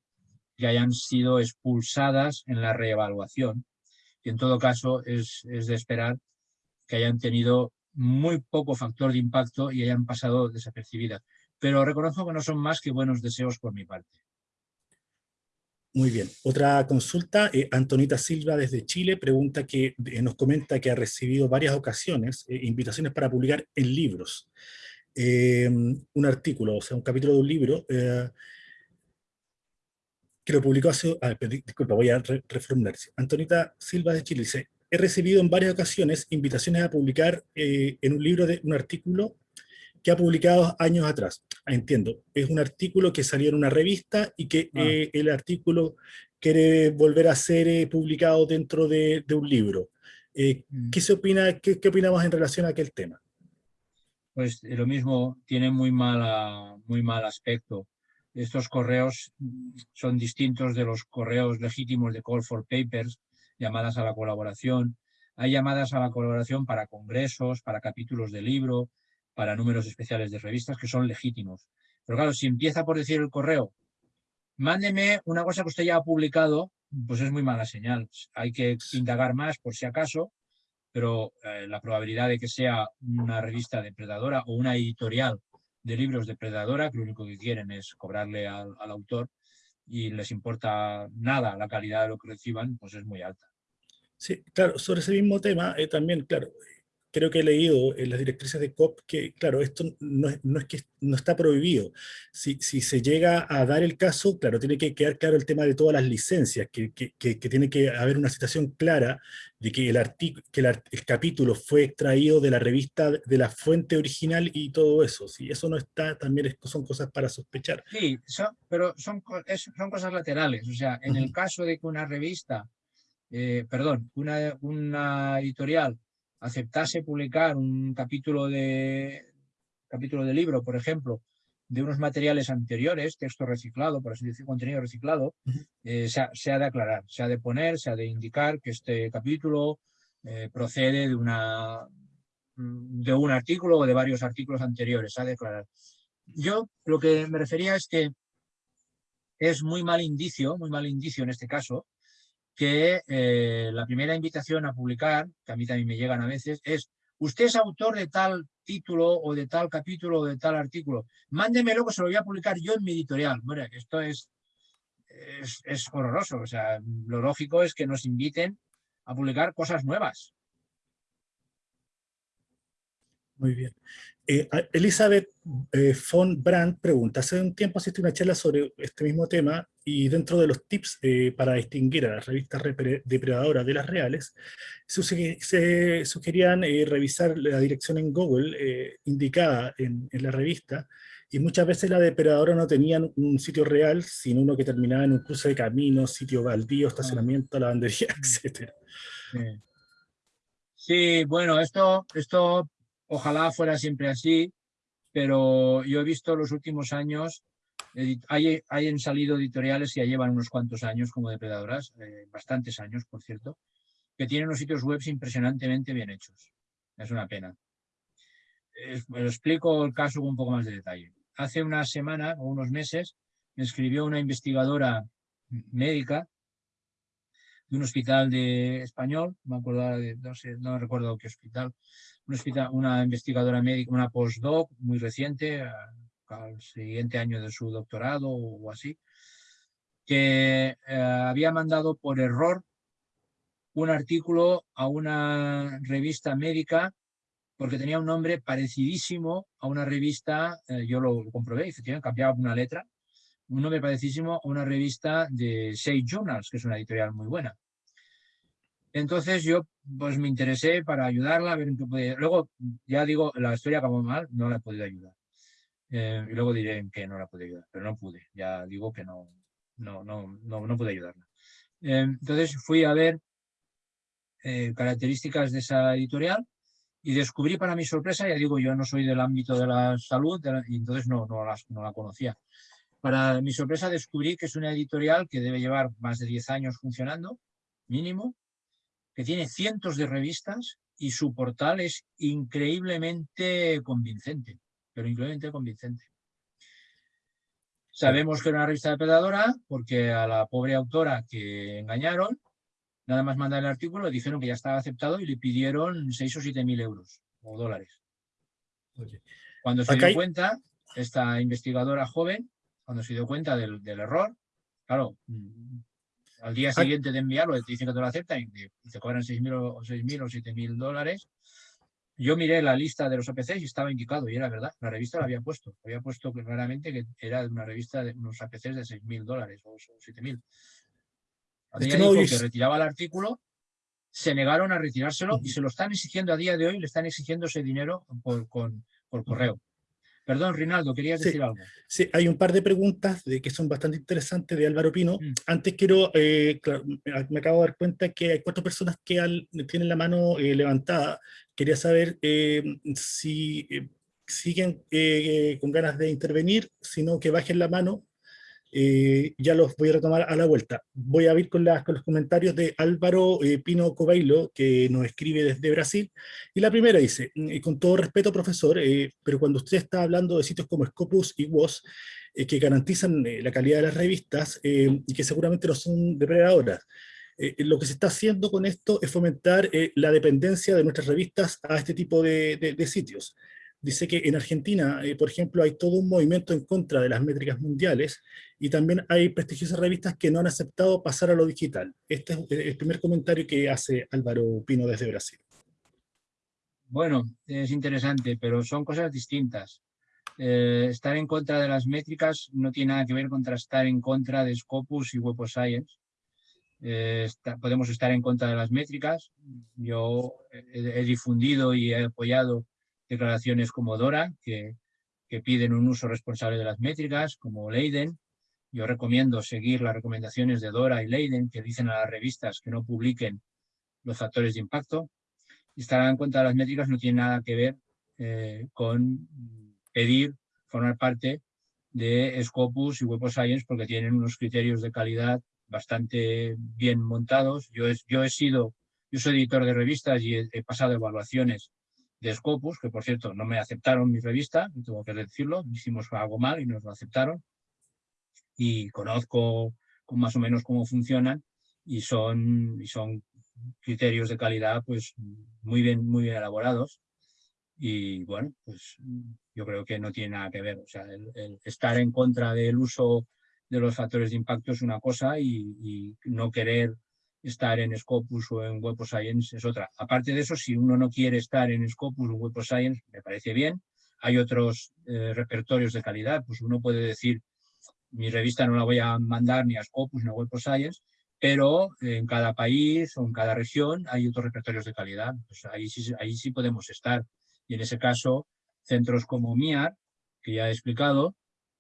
que hayan sido expulsadas en la reevaluación. Y en todo caso es, de esperar que hayan tenido muy poco factor de impacto y hayan pasado desapercibidas. Pero reconozco que no son más que buenos deseos por mi parte. Muy bien. Otra consulta, eh, Antonita Silva desde Chile pregunta que eh, nos comenta que ha recibido varias ocasiones eh, invitaciones para publicar en libros. un artículo, o sea, un capítulo de un libro que lo publicó hace... Disculpa, voy a reformular. Antonita Silva de Chile dice, he recibido en varias ocasiones invitaciones a publicar en un libro, de un artículo que ha publicado años atrás. Entiendo, es un artículo que salió en una revista y que ah. eh, el artículo quiere volver a ser eh, publicado dentro de, un libro. Mm. ¿Qué se opina, qué, qué, opinamos en relación a aquel tema? Pues lo mismo, tiene muy, mala, muy mal aspecto estos correos son distintos de los correos legítimos de Call for Papers, llamadas a la colaboración. Hay llamadas a la colaboración para congresos, para capítulos de libro, para números especiales de revistas que son legítimos. Pero claro, si empieza por decir el correo, mándeme una cosa que usted ya ha publicado, pues es muy mala señal. Hay que indagar más por si acaso, pero eh, la probabilidad de que sea una revista depredadora o una editorial de libros de predadora, que lo único que quieren es cobrarle al, autor y les importa nada la calidad de lo que reciban, pues es muy alta. Sí, claro, sobre ese mismo tema, eh, también, claro, creo que he leído en las directrices de COP que, claro, esto no es, no es que no está prohibido. Si, si, se llega a dar el caso, claro, tiene que quedar claro el tema de todas las licencias, que, que, que, tiene que haber una situación clara de que, el, que el, capítulo fue extraído de la revista, de la fuente original y todo eso. Si eso no está, también son cosas para sospechar. Sí, pero son, son cosas laterales. O sea, en el caso de que una revista, eh, perdón, una, una editorial aceptase publicar un capítulo de, capítulo de libro, por ejemplo, de unos materiales anteriores, texto reciclado, por así decir, contenido reciclado, eh, se, ha, de aclarar, se ha de poner, se ha de indicar que este capítulo eh, procede de, una, de un artículo o de varios artículos anteriores, se ha de aclarar. Yo lo que me refería es que es muy mal indicio, muy mal indicio en este caso, que eh, la primera invitación a publicar, que a mí también me llegan a veces, es usted es autor de tal título o de tal capítulo o de tal artículo, mándemelo que se lo voy a publicar yo en mi editorial. Bueno, esto es, es, horroroso, o sea, lo lógico es que nos inviten a publicar cosas nuevas. Muy bien. Eh, Elizabeth eh, von Brandt pregunta, hace un tiempo asistí a una charla sobre este mismo tema y dentro de los tips eh, para distinguir a las revistas depredadoras de las reales, se, sugerían eh, revisar la dirección en Google eh, indicada en, la revista, y muchas veces la depredadora no tenían un sitio real, sino uno que terminaba en un cruce de caminos, sitio baldío, ah. estacionamiento, lavandería, etc. Sí. bueno, esto, esto ojalá fuera siempre así, pero yo he visto los últimos años hay, hayan salido editoriales que ya llevan unos cuantos años como depredadoras, eh, bastantes años, por cierto, que tienen unos sitios web impresionantemente bien hechos. Es una pena. explico el caso con un poco más de detalle. Hace una semana o unos meses me escribió una investigadora médica de un hospital de español, me acuerdo de, no recuerdo qué hospital, una, investigadora médica, una postdoc muy reciente, al siguiente año de su doctorado o así, que eh, había mandado por error un artículo a una revista médica porque tenía un nombre parecidísimo a una revista, eh, yo lo comprobé, efectivamente cambiaba una letra, un nombre parecidísimo a una revista de Sage Journals, que es una editorial muy buena. Entonces yo pues me interesé para ayudarla, a ver en qué podía... Luego, ya digo, la historia acabó mal, no la he podido ayudar. Eh, y luego diré qué no la pude ayudar, pero no pude, ya digo que no, no, no, no, no pude ayudarla. Eh, entonces fui a ver características de esa editorial y descubrí para mi sorpresa, ya digo, yo no soy del ámbito de la salud y entonces no, no, la, no la conocía. Para mi sorpresa descubrí que es una editorial que debe llevar más de 10 años funcionando, mínimo, que tiene cientos de revistas y su portal es increíblemente convincente, pero increíblemente convincente. Sabemos que era una revista depredadora porque a la pobre autora que engañaron Nada más mandar el artículo, le dijeron que ya estaba aceptado y le pidieron 6 o 7 mil euros o dólares. Cuando se dio cuenta, esta investigadora joven, cuando se dio cuenta del, error, claro, al día siguiente de enviarlo, te dicen que te lo aceptan y te cobran 6 mil o, 6 mil o 7 mil dólares. Yo miré la lista de los APCs y estaba indicado, y era verdad, la revista la había puesto. Había puesto claramente que era una revista de unos APCs de 6 mil dólares o 7 mil que retiraba el artículo, se negaron a retirárselo y se lo están exigiendo a día de hoy, le están exigiendo ese dinero por, correo. Perdón, Rinaldo, querías decir algo. Sí, hay un par de preguntas de, que son bastante interesantes de Álvaro Pino. Mm. Antes quiero, eh, me acabo de dar cuenta que hay cuatro personas que tienen la mano eh, levantada. Quería saber eh, si siguen con ganas de intervenir, sino que bajen la mano eh, ya los voy a retomar a la vuelta. Voy a ir con, las, con los comentarios de Álvaro eh, Pino Cobailo, que nos escribe desde Brasil. Y la primera dice, mm, con todo respeto, profesor, eh, pero cuando usted está hablando de sitios como Scopus y WOS, que garantizan la calidad de las revistas y que seguramente no son depredadoras, lo que se está haciendo con esto es fomentar la dependencia de nuestras revistas a este tipo de, de sitios dice que en Argentina, por ejemplo, hay todo un movimiento en contra de las métricas mundiales y también hay prestigiosas revistas que no han aceptado pasar a lo digital. Este es el primer comentario que hace Álvaro Pino desde Brasil. Bueno, es interesante, pero son cosas distintas. Eh, estar en contra de las métricas no tiene nada que ver con estar en contra de Scopus y Web of Science. Eh, podemos estar en contra de las métricas. Yo he, difundido y he apoyado declaraciones como Dora, que, piden un uso responsable de las métricas, como Leiden, yo recomiendo seguir las recomendaciones de Dora y Leiden, que dicen a las revistas que no publiquen los factores de impacto. Y en cuenta de las métricas no tiene nada que ver eh, con pedir formar parte de Scopus y Web of Science porque tienen unos criterios de calidad bastante bien montados. Yo he sido, yo soy editor de revistas y he, pasado evaluaciones de Scopus, que por cierto no me aceptaron mi revista, tengo que decirlo, hicimos algo mal y nos lo aceptaron y conozco más o menos cómo funcionan y son, y son criterios de calidad pues muy bien, muy bien elaborados y bueno, pues yo creo que no tiene nada que ver. O sea, el, estar en contra del uso de los factores de impacto es una cosa y, no querer estar en Scopus o en Web of Science es otra. Aparte de eso, si uno no quiere estar en Scopus o Web of Science, me parece bien. Hay otros eh, repertorios de calidad, pues uno puede decir mi revista no la voy a mandar ni a Scopus ni a Web of Science, pero en cada país o en cada región hay otros repertorios de calidad. Pues ahí, sí, ahí sí podemos estar. Y en ese caso, centros como MIAR, que ya he explicado,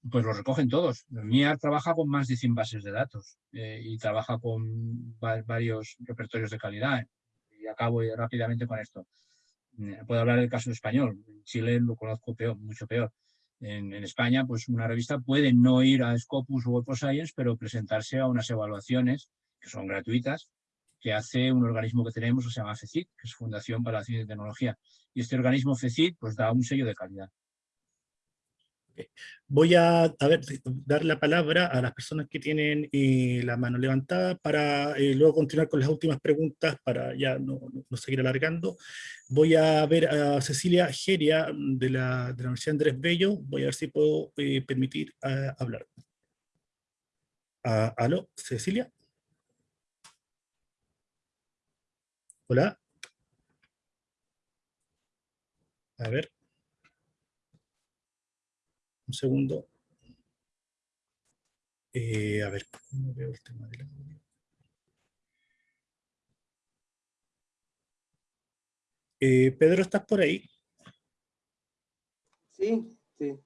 pues los recogen todos. MIAR trabaja con más de 100 bases de datos eh, y trabaja con varios repertorios de calidad. Y acabo rápidamente con esto. Eh, puedo hablar del caso español. En Chile lo conozco peor, mucho peor en, España, pues una revista puede no ir a Scopus o Web Science, pero presentarse a unas evaluaciones que son gratuitas, que hace un organismo que tenemos que se llama FECIT, que es Fundación para la Ciencia y Tecnología. Y este organismo FECIT pues da un sello de calidad. Voy a, dar la palabra a las personas que tienen eh, la mano levantada para eh, luego continuar con las últimas preguntas para ya no, seguir alargando. Voy a ver a Cecilia Geria de la, de Universidad Andrés Bello. Voy a ver si puedo eh, permitir hablar. Ah, ¿Aló, Cecilia? Hola. A ver. Un segundo. Eh, a ver, ¿cómo veo el tema del audio? Eh, Pedro, ¿estás por ahí? Sí, sí.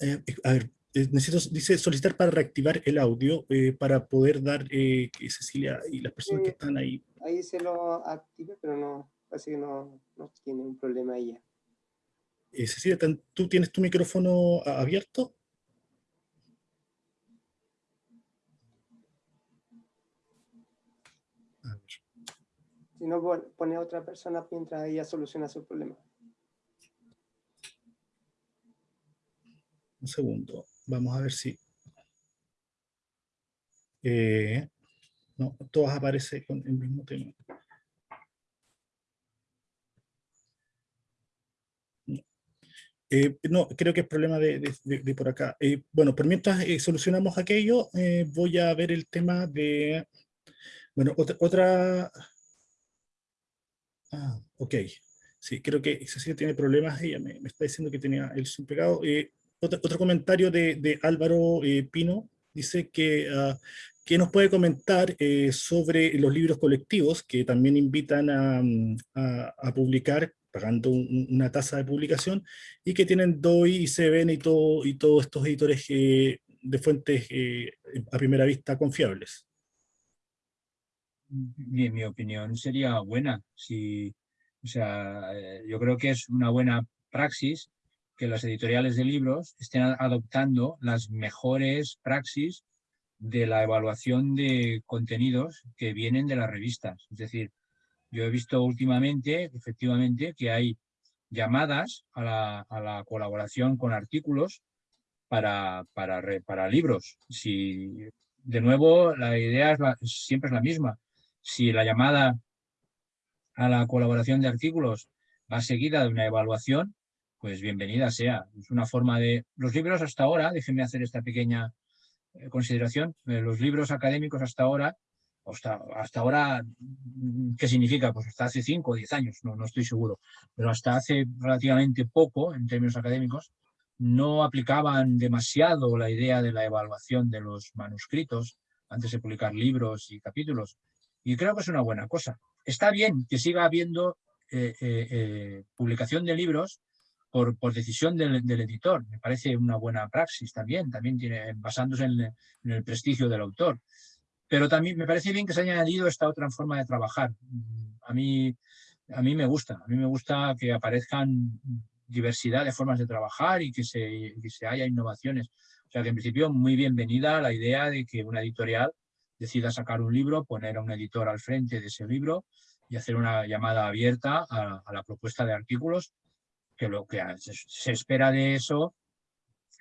Eh, a ver, necesito, dice, solicitar para reactivar el audio para poder dar que Cecilia y las personas que están ahí. Ahí se lo active, pero no, parece que no, no tiene un problema ella. Eh, Cecilia, ¿tú tienes tu micrófono abierto? Si no, pone a otra persona mientras ella soluciona su problema. Un segundo, vamos a ver si... Eh, no, todas aparecen con el mismo tema. Eh, no, creo que es problema de, por acá. Eh, bueno, por mientras eh, solucionamos aquello, voy a ver el tema de... Bueno, otra... Ah, ok. Sí, creo que Cecilia tiene problemas. Ella me, está diciendo que tenía el zoom pegado. Otro, comentario de, Álvaro Pino. Dice que, uh, nos puede comentar sobre los libros colectivos que también invitan a, a, a publicar pagando una tasa de publicación, y que tienen DOI, ICBN y, todo, y todos estos editores eh, de fuentes eh, a primera vista confiables. En mi opinión sería buena. Si, o sea, eh, yo creo que es una buena praxis que las editoriales de libros estén adoptando las mejores praxis de la evaluación de contenidos que vienen de las revistas. Es decir, yo he visto últimamente, efectivamente, que hay llamadas a la, colaboración con artículos para, para, para, libros. Si, de nuevo, la idea es siempre es la misma. Si la llamada a la colaboración de artículos va seguida de una evaluación, pues bienvenida sea. Es una forma de... Los libros hasta ahora, déjenme hacer esta pequeña eh, consideración, eh, los libros académicos hasta ahora hasta, ahora, ¿qué significa? Pues hasta hace 5 o 10 años, no, no estoy seguro, pero hasta hace relativamente poco, en términos académicos, no aplicaban demasiado la idea de la evaluación de los manuscritos antes de publicar libros y capítulos. Y creo que es una buena cosa. Está bien que siga habiendo eh, eh, eh, publicación de libros por, por decisión del, editor. Me parece una buena praxis también, también tiene, basándose en el prestigio del autor. Pero también me parece bien que se haya añadido esta otra forma de trabajar. A mí, a mí me gusta, a mí me gusta que aparezcan diversidad de formas de trabajar y que se, que se haya innovaciones. O sea que en principio muy bienvenida la idea de que una editorial decida sacar un libro, poner a un editor al frente de ese libro y hacer una llamada abierta a, la propuesta de artículos, que lo que se, espera de eso,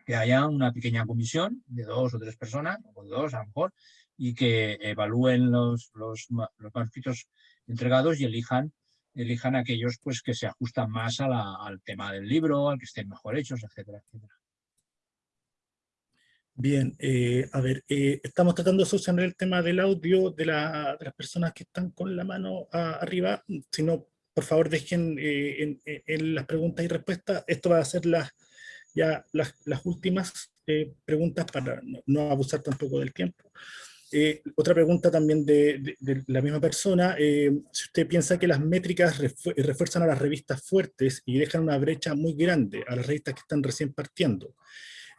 que haya una pequeña comisión de dos o tres personas, o dos a lo mejor, y que evalúen los, los, los manuscritos entregados y elijan, elijan aquellos pues, que se ajustan más a la, al tema del libro, al que estén mejor hechos, etcétera, etcétera. Bien, eh, a ver, eh, estamos tratando de solucionar el tema del audio de, la, de, las personas que están con la mano arriba. Si no, por favor dejen eh, en, en, las preguntas y respuestas. Esto va a ser las, ya las, las últimas preguntas para no, no abusar tampoco del tiempo. Eh, otra pregunta también de, la misma persona, eh, si usted piensa que las métricas refuerzan a las revistas fuertes y dejan una brecha muy grande a las revistas que están recién partiendo,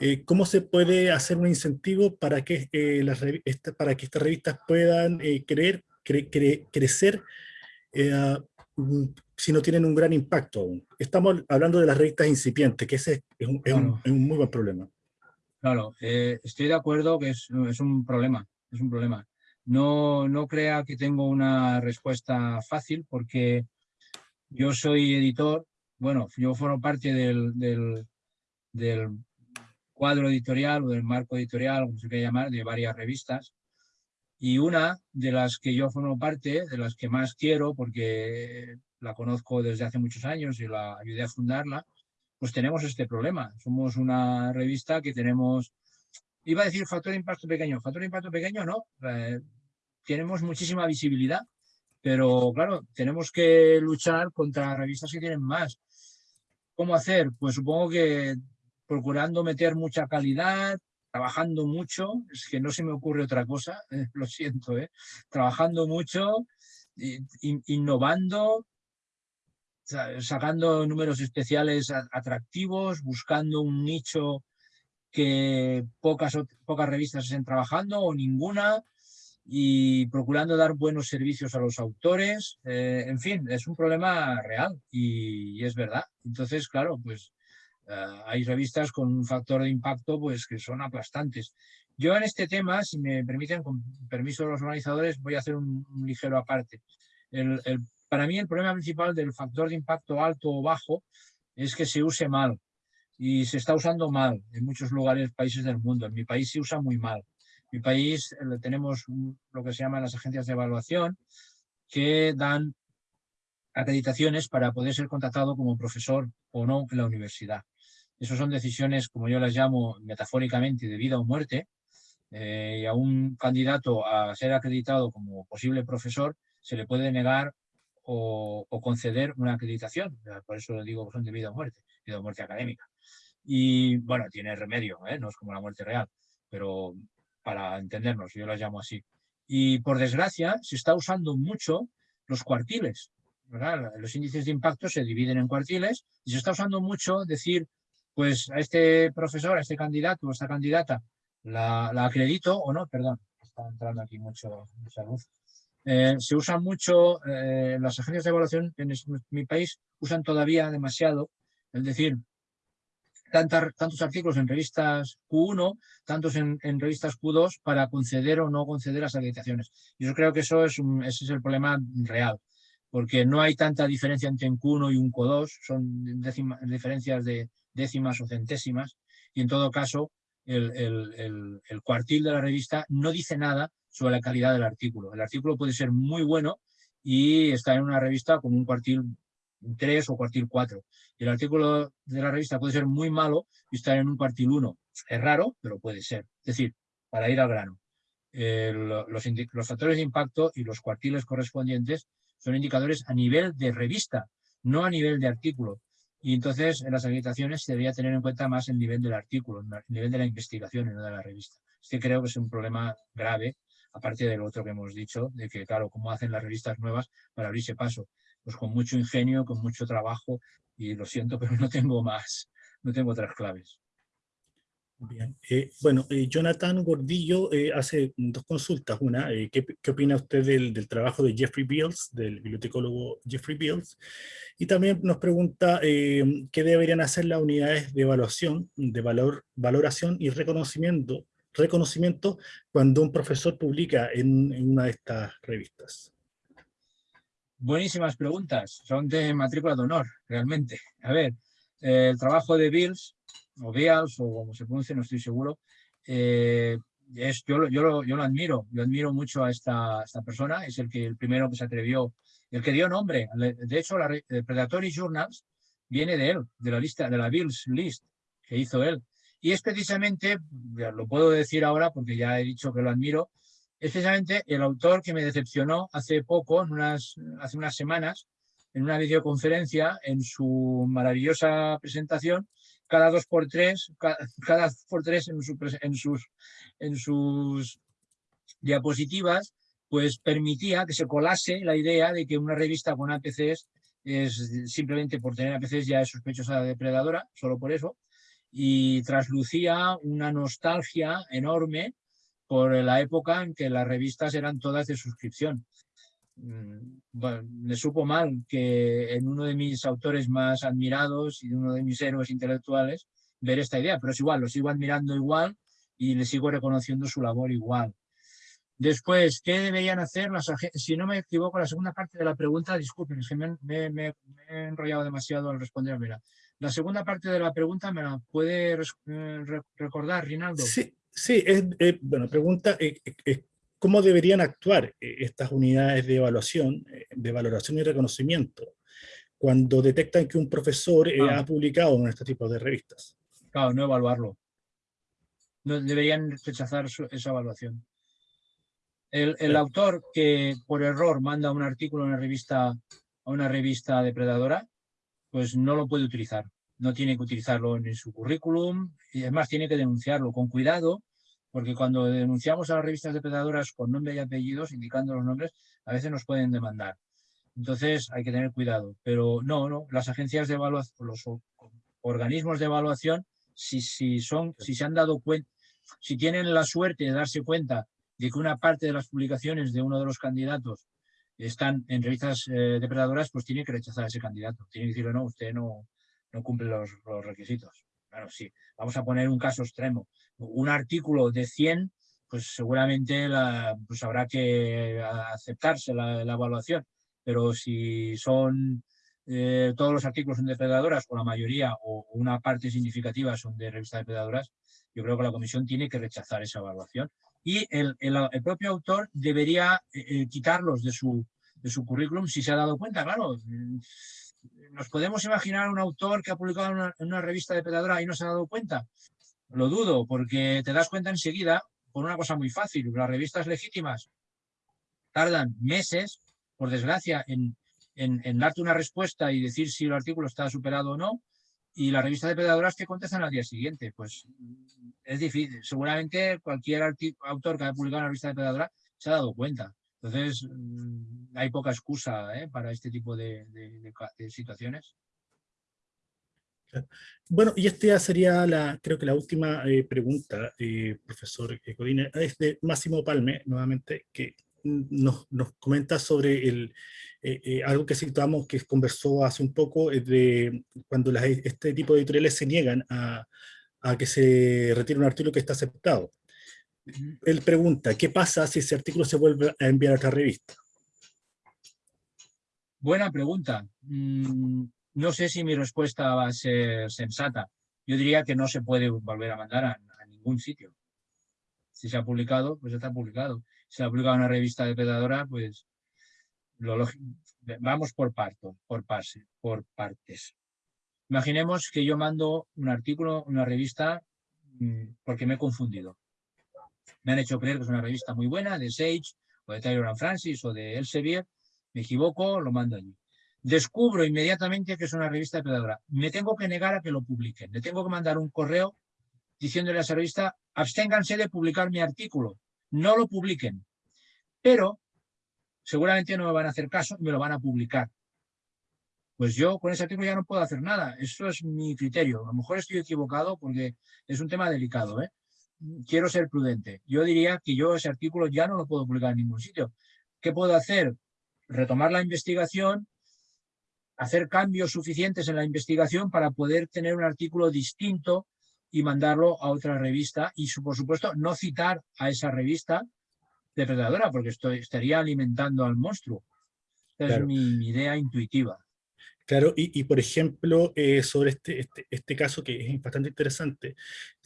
eh, ¿cómo se puede hacer un incentivo para que, las para que estas revistas puedan creer, crecer mm, si no tienen un gran impacto aún? Estamos hablando de las revistas incipientes, que ese es un, muy buen problema. Claro, estoy de acuerdo que es, es un problema es un problema. No, no crea que tengo una respuesta fácil porque yo soy editor, bueno, yo formo parte del, del, cuadro editorial o del marco editorial, como se quiere llamar, de varias revistas. Y una de las que yo formo parte, de las que más quiero, porque la conozco desde hace muchos años y la ayudé a fundarla, pues tenemos este problema. Somos una revista que tenemos, iba a decir factor de impacto pequeño, factor de impacto pequeño no, eh, tenemos muchísima visibilidad, pero claro, tenemos que luchar contra revistas que tienen más. ¿Cómo hacer? Pues supongo que procurando meter mucha calidad, trabajando mucho, es que no se me ocurre otra cosa, lo siento, ¿eh? trabajando mucho, innovando, sacando números especiales atractivos, buscando un nicho que pocas, pocas revistas estén trabajando o ninguna y procurando dar buenos servicios a los autores. Eh, en fin, es un problema real y, es verdad. Entonces, claro, pues eh, hay revistas con un factor de impacto pues que son aplastantes. Yo en este tema, si me permiten, con permiso de los organizadores, voy a hacer un, ligero aparte. el, para mí el problema principal del factor de impacto alto o bajo es que se use mal y se está usando mal en muchos lugares, países del mundo. En mi país se usa muy mal. En mi país eh, tenemos lo que se llaman las agencias de evaluación que dan acreditaciones para poder ser contratado como profesor o no en la universidad. Esas son decisiones, como yo las llamo metafóricamente, de vida o muerte, eh, y a un candidato a ser acreditado como posible profesor se le puede negar o, conceder una acreditación. Por eso digo que son de vida o muerte, vida o muerte académica. Y bueno, tiene remedio, ¿eh? no es como la muerte real, pero para entendernos, yo la llamo así. Y por desgracia se está usando mucho los cuartiles. Los índices de impacto se dividen en cuartiles y se está usando mucho decir, pues a este profesor, a este candidato o a esta candidata, la, acredito o no, perdón, está entrando aquí mucho, mucha luz. Eh, se usa mucho, eh, las agencias de evaluación en mi país usan todavía demasiado, es decir, tantos artículos en revistas Q1, tantos en, revistas Q2 para conceder o no conceder las acreditaciones. Y yo creo que eso es ese es el problema real, porque no hay tanta diferencia entre un Q1 y un Q2, son diferencias de décimas o centésimas, y en todo caso el, el cuartil de la revista no dice nada sobre la calidad del artículo. El artículo puede ser muy bueno y está en una revista como un cuartil 3 o cuartil 4. Y el artículo de la revista puede ser muy malo y estar en un cuartil 1. Es raro, pero puede ser. Es decir, para ir al grano. los, los factores de impacto y los cuartiles correspondientes son indicadores a nivel de revista, no a nivel de artículo. Y entonces en las acreditaciones se debería tener en cuenta más el nivel del artículo, el nivel de la investigación y no de la revista. Este creo que es un problema grave aparte del otro que hemos dicho, de que, claro, cómo hacen las revistas nuevas para abrirse paso. Pues con mucho ingenio, con mucho trabajo, y lo siento, pero no tengo más, no tengo otras claves. Bien. Eh, bueno, eh, Jonathan Gordillo eh, hace dos consultas. Una, ¿qué, ¿qué, opina usted del, del, trabajo de Jeffrey Beals, del bibliotecólogo Jeffrey Beals? Y también nos pregunta qué deberían hacer las unidades de evaluación, de valor, valoración y reconocimiento reconocimiento cuando un profesor publica en, una de estas revistas? Buenísimas preguntas, son de matrícula de honor, realmente. A ver, el trabajo de Bills, o Beals, o como se pronuncia, no estoy seguro, eh, es, yo, yo, lo, yo, lo, admiro, yo admiro mucho a esta, esta, persona, es el que el primero que se atrevió, el que dio nombre, de hecho, la Predatory Journals viene de él, de la lista, de la Bills List que hizo él. Y es precisamente, lo puedo decir ahora porque ya he dicho que lo admiro, es precisamente el autor que me decepcionó hace poco, en unas, hace unas semanas, en una videoconferencia, en su maravillosa presentación, cada dos por tres, cada, por tres en, en, sus, en sus diapositivas, pues permitía que se colase la idea de que una revista con APCs es simplemente por tener APCs ya es sospechosa depredadora, solo por eso, y traslucía una nostalgia enorme por la época en que las revistas eran todas de suscripción. Mm, bueno, me supo mal que en uno de mis autores más admirados y uno de mis héroes intelectuales ver esta idea, pero es igual, lo sigo admirando igual y le sigo reconociendo su labor igual. Después, ¿qué deberían hacer las agencias? Si no me equivoco, la segunda parte de la pregunta, disculpen, es que me, he enrollado demasiado al responder. Mira, La segunda parte de la pregunta me la puede eh, recordar, Rinaldo. Sí, sí es, bueno, pregunta, eh, eh, ¿cómo deberían actuar estas unidades de evaluación, de valoración y reconocimiento, cuando detectan que un profesor ah. ha publicado en este tipo de revistas? Claro, no evaluarlo. No, deberían rechazar esa evaluación. El, autor que por error manda un artículo a una revista, a una revista depredadora, pues no lo puede utilizar. No tiene que utilizarlo en su currículum y además tiene que denunciarlo con cuidado, porque cuando denunciamos a las revistas depredadoras con nombre y apellidos, indicando los nombres, a veces nos pueden demandar. Entonces hay que tener cuidado. Pero no, no, las agencias de evaluación, los organismos de evaluación, si, si, son, si se han dado cuenta, si tienen la suerte de darse cuenta de que una parte de las publicaciones de uno de los candidatos están en revistas eh, depredadoras, pues tiene que rechazar a ese candidato. Tiene que decirle, no, usted no, no cumple los, requisitos. Claro, sí. Vamos a poner un caso extremo. Un artículo de 100, pues seguramente la, pues habrá que aceptarse la, evaluación. Pero si son eh, todos los artículos son depredadoras, o la mayoría, o una parte significativa son de revistas depredadoras, yo creo que la comisión tiene que rechazar esa evaluación y el, propio autor debería eh, eh, quitarlos de su, currículum si se ha dado cuenta, claro. ¿Nos podemos imaginar un autor que ha publicado en una, revista de pedadora y no se ha dado cuenta? Lo dudo, porque te das cuenta enseguida por una cosa muy fácil. Las revistas legítimas tardan meses, por desgracia, en, en darte una respuesta y decir si el artículo está superado o no, y la revista de pedadoras que contestan al día siguiente. Pues es difícil. Seguramente cualquier autor que haya publicado una revista de pedadora se ha dado cuenta. Entonces, mm, hay poca excusa ¿eh? para este tipo de, situaciones. Bueno, y esta sería la, creo que la última eh, pregunta, eh, profesor Codina, es de Máximo Palme, nuevamente, que nos, nos comenta sobre el, eh, algo que situamos, que conversó hace un poco, de cuando este tipo de editoriales se niegan a, a, que se retire un artículo que está aceptado. Él pregunta, ¿qué pasa si ese artículo se vuelve a enviar a otra revista? Buena pregunta. Mm, no sé si mi respuesta va a ser sensata. Yo diría que no se puede volver a mandar a, ningún sitio. Si se ha publicado, pues está publicado se ha publicado una revista de pedadora, pues vamos por parto, por pase, por partes. Imaginemos que yo mando un artículo, una revista, mm, porque me he confundido. Me han hecho creer que es una revista muy buena, de Sage, o de and Francis, o de Elsevier. Me equivoco, lo mando allí. Descubro inmediatamente que es una revista pedadora. Me tengo que negar a que lo publiquen. Le tengo que mandar un correo diciéndole a esa revista, absténganse de publicar mi artículo no lo publiquen. Pero seguramente no me van a hacer caso y me lo van a publicar. Pues yo con ese artículo ya no puedo hacer nada. Eso es mi criterio. A lo mejor estoy equivocado porque es un tema delicado. ¿eh? Quiero ser prudente. Yo diría que yo ese artículo ya no lo puedo publicar en ningún sitio. ¿Qué puedo hacer? Retomar la investigación, hacer cambios suficientes en la investigación para poder tener un artículo distinto y mandarlo a otra revista y, por supuesto, no citar a esa revista depredadora porque estoy, estaría alimentando al monstruo. es mi, idea intuitiva. Claro, y, por ejemplo, eh, sobre este, este, este, caso que es bastante interesante,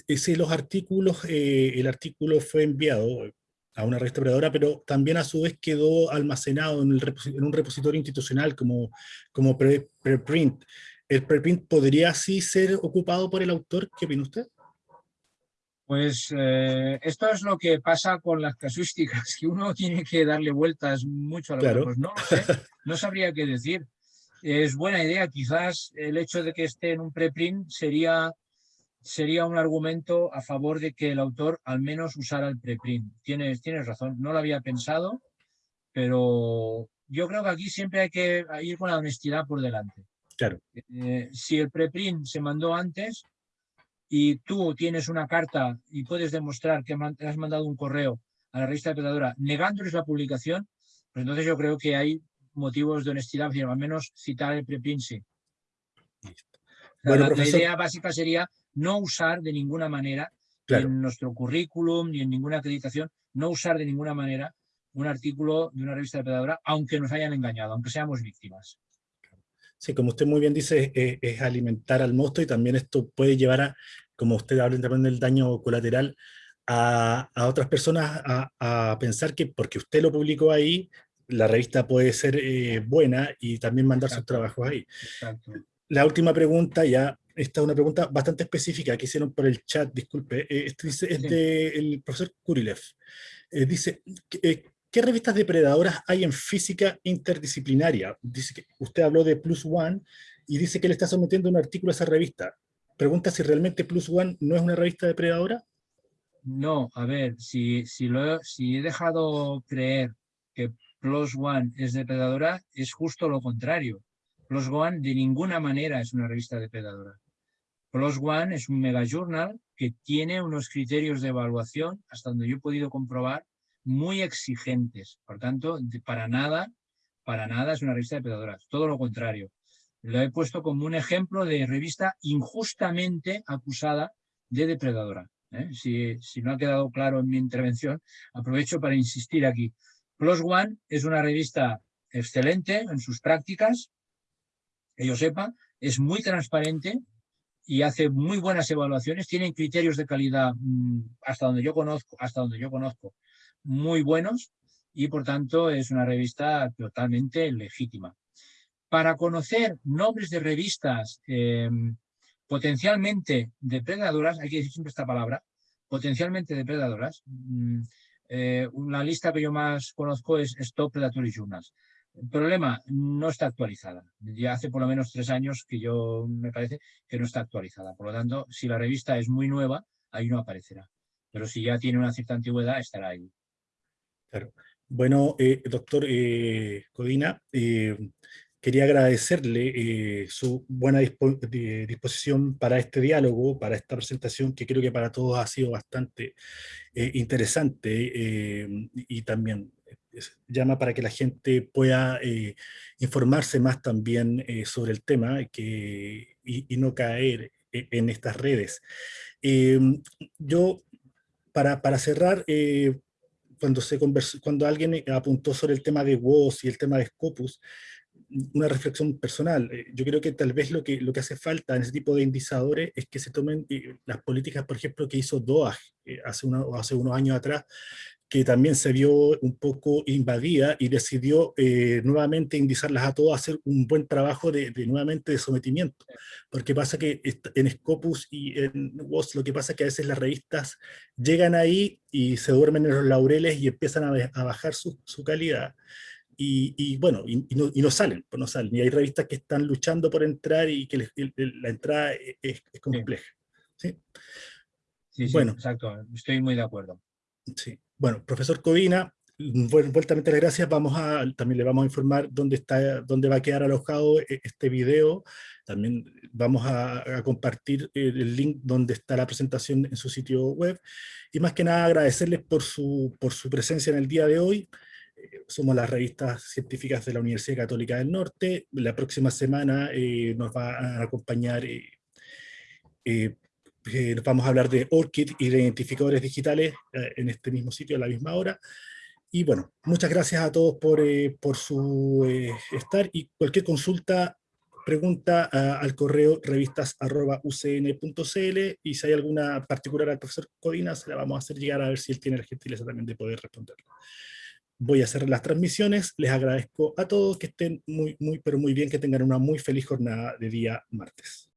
eh, si los artículos, eh, el artículo fue enviado a una revista depredadora, pero también a su vez quedó almacenado en, el, en un repositorio institucional como, como preprint. ¿El preprint podría así ser ocupado por el autor? ¿Qué opina usted? Pues eh, esto es lo que pasa con las casuísticas, que uno tiene que darle vueltas mucho a lo pues no lo sé, no sabría qué decir. Es buena idea, quizás el hecho de que esté en un preprint sería, sería un argumento a favor de que el autor al menos usara el preprint. Tienes, tienes razón, no lo había pensado, pero yo creo que aquí siempre hay que ir con la honestidad por delante. Eh, si el preprint se mandó antes y tú tienes una carta y puedes demostrar que has mandado un correo a la revista de pedadora negándoles la publicación, pues entonces yo creo que hay motivos de honestidad, al menos citar el preprint sí. la, idea básica sería no usar de ninguna manera en nuestro currículum ni en ninguna acreditación, no usar de ninguna manera un artículo de una revista de pedadora, aunque nos hayan engañado, aunque seamos víctimas. Sí, como usted muy bien dice, es, es alimentar al monstruo y también esto puede llevar a, como usted habla también del daño colateral, a, a otras personas a, a, pensar que porque usted lo publicó ahí, la revista puede ser eh, buena y también mandar sus trabajos ahí. Exacto. La última pregunta, ya, esta es una pregunta bastante específica que hicieron por el chat, disculpe, eh, esto dice, es del profesor Kurilev. Eh, dice, eh, ¿qué revistas depredadoras hay en física interdisciplinaria? Dice que usted habló de Plus One y dice que le está sometiendo un artículo a esa revista. Pregunta si realmente Plus One no es una revista depredadora. No, a ver, si, si, lo, si he dejado creer que Plus One es depredadora, es justo lo contrario. Plus One de ninguna manera es una revista depredadora. Plus One es un mega journal que tiene unos criterios de evaluación, hasta donde yo he podido comprobar, muy exigentes. Por tanto, para nada, para nada es una revista depredadora. Todo lo contrario. Lo he puesto como un ejemplo de revista injustamente acusada de depredadora. ¿eh? Si, si no ha quedado claro en mi intervención, aprovecho para insistir aquí. Plus One es una revista excelente en sus prácticas, que yo sepa, es muy transparente y hace muy buenas evaluaciones, tienen criterios de calidad mm, hasta donde yo conozco, hasta donde yo conozco, muy buenos y por tanto es una revista totalmente legítima. Para conocer nombres de revistas em, potencialmente depredadoras, hay que decir siempre esta palabra, potencialmente depredadoras, mm, eh, una lista que yo más conozco es Stop Predatory Journals. El problema, no está actualizada. Ya hace por lo menos tres años que yo me parece que no está actualizada. Por lo tanto, si la revista es muy nueva, ahí no aparecerá. Pero si ya tiene una cierta antigüedad, estará ahí. Claro. Bueno, eh, doctor eh, Codina, quería agradecerle eh, su buena disposición para este diálogo, para esta presentación, que creo que para todos ha sido bastante eh, interesante eh, y también llama para que la gente pueda informarse más también sobre el tema que, y, no caer en estas redes. yo, para, para cerrar, cuando, se cuando alguien apuntó sobre el tema de WOS y el tema de Scopus, una reflexión personal. Eh, yo creo que tal vez lo que, lo que hace falta en ese tipo de indicadores es que se tomen eh, las políticas, por ejemplo, que hizo DOAG eh, hace, hace unos años atrás, que también se vio un poco invadida y decidió nuevamente indizarlas a todos a hacer un buen trabajo de, nuevamente de sometimiento. Porque pasa que en Scopus y en WOS lo que pasa es que a veces las revistas llegan ahí y se duermen en los laureles y empiezan a, a bajar su, su calidad y, bueno, y, no, salen, pues no salen. Y hay revistas que están luchando por entrar y que la entrada e, es, compleja. ¿sí? Sí, bueno, exacto, estoy muy de acuerdo. Sí. Bueno, profesor Covina, vuelta las gracias, vamos a, también le vamos a informar dónde, está, dónde va a quedar alojado e, este video, también vamos a, compartir el link donde está la presentación en su sitio web, y más que nada agradecerles por su, por su presencia en el día de hoy, somos las revistas científicas de la Universidad Católica del Norte. La próxima semana eh, nos va a acompañar, eh, eh, nos vamos a hablar de ORCID y de identificadores digitales en este mismo sitio a la misma hora. Y bueno, muchas gracias a todos por, por su estar y cualquier consulta, pregunta al correo revistas.ucn.cl y si hay alguna particular al profesor Codina, se la vamos a hacer llegar a ver si él tiene la gentileza también de poder responderla voy a hacer las transmisiones. Les agradezco a todos que estén muy, muy, pero muy bien, que tengan una muy feliz jornada de día martes.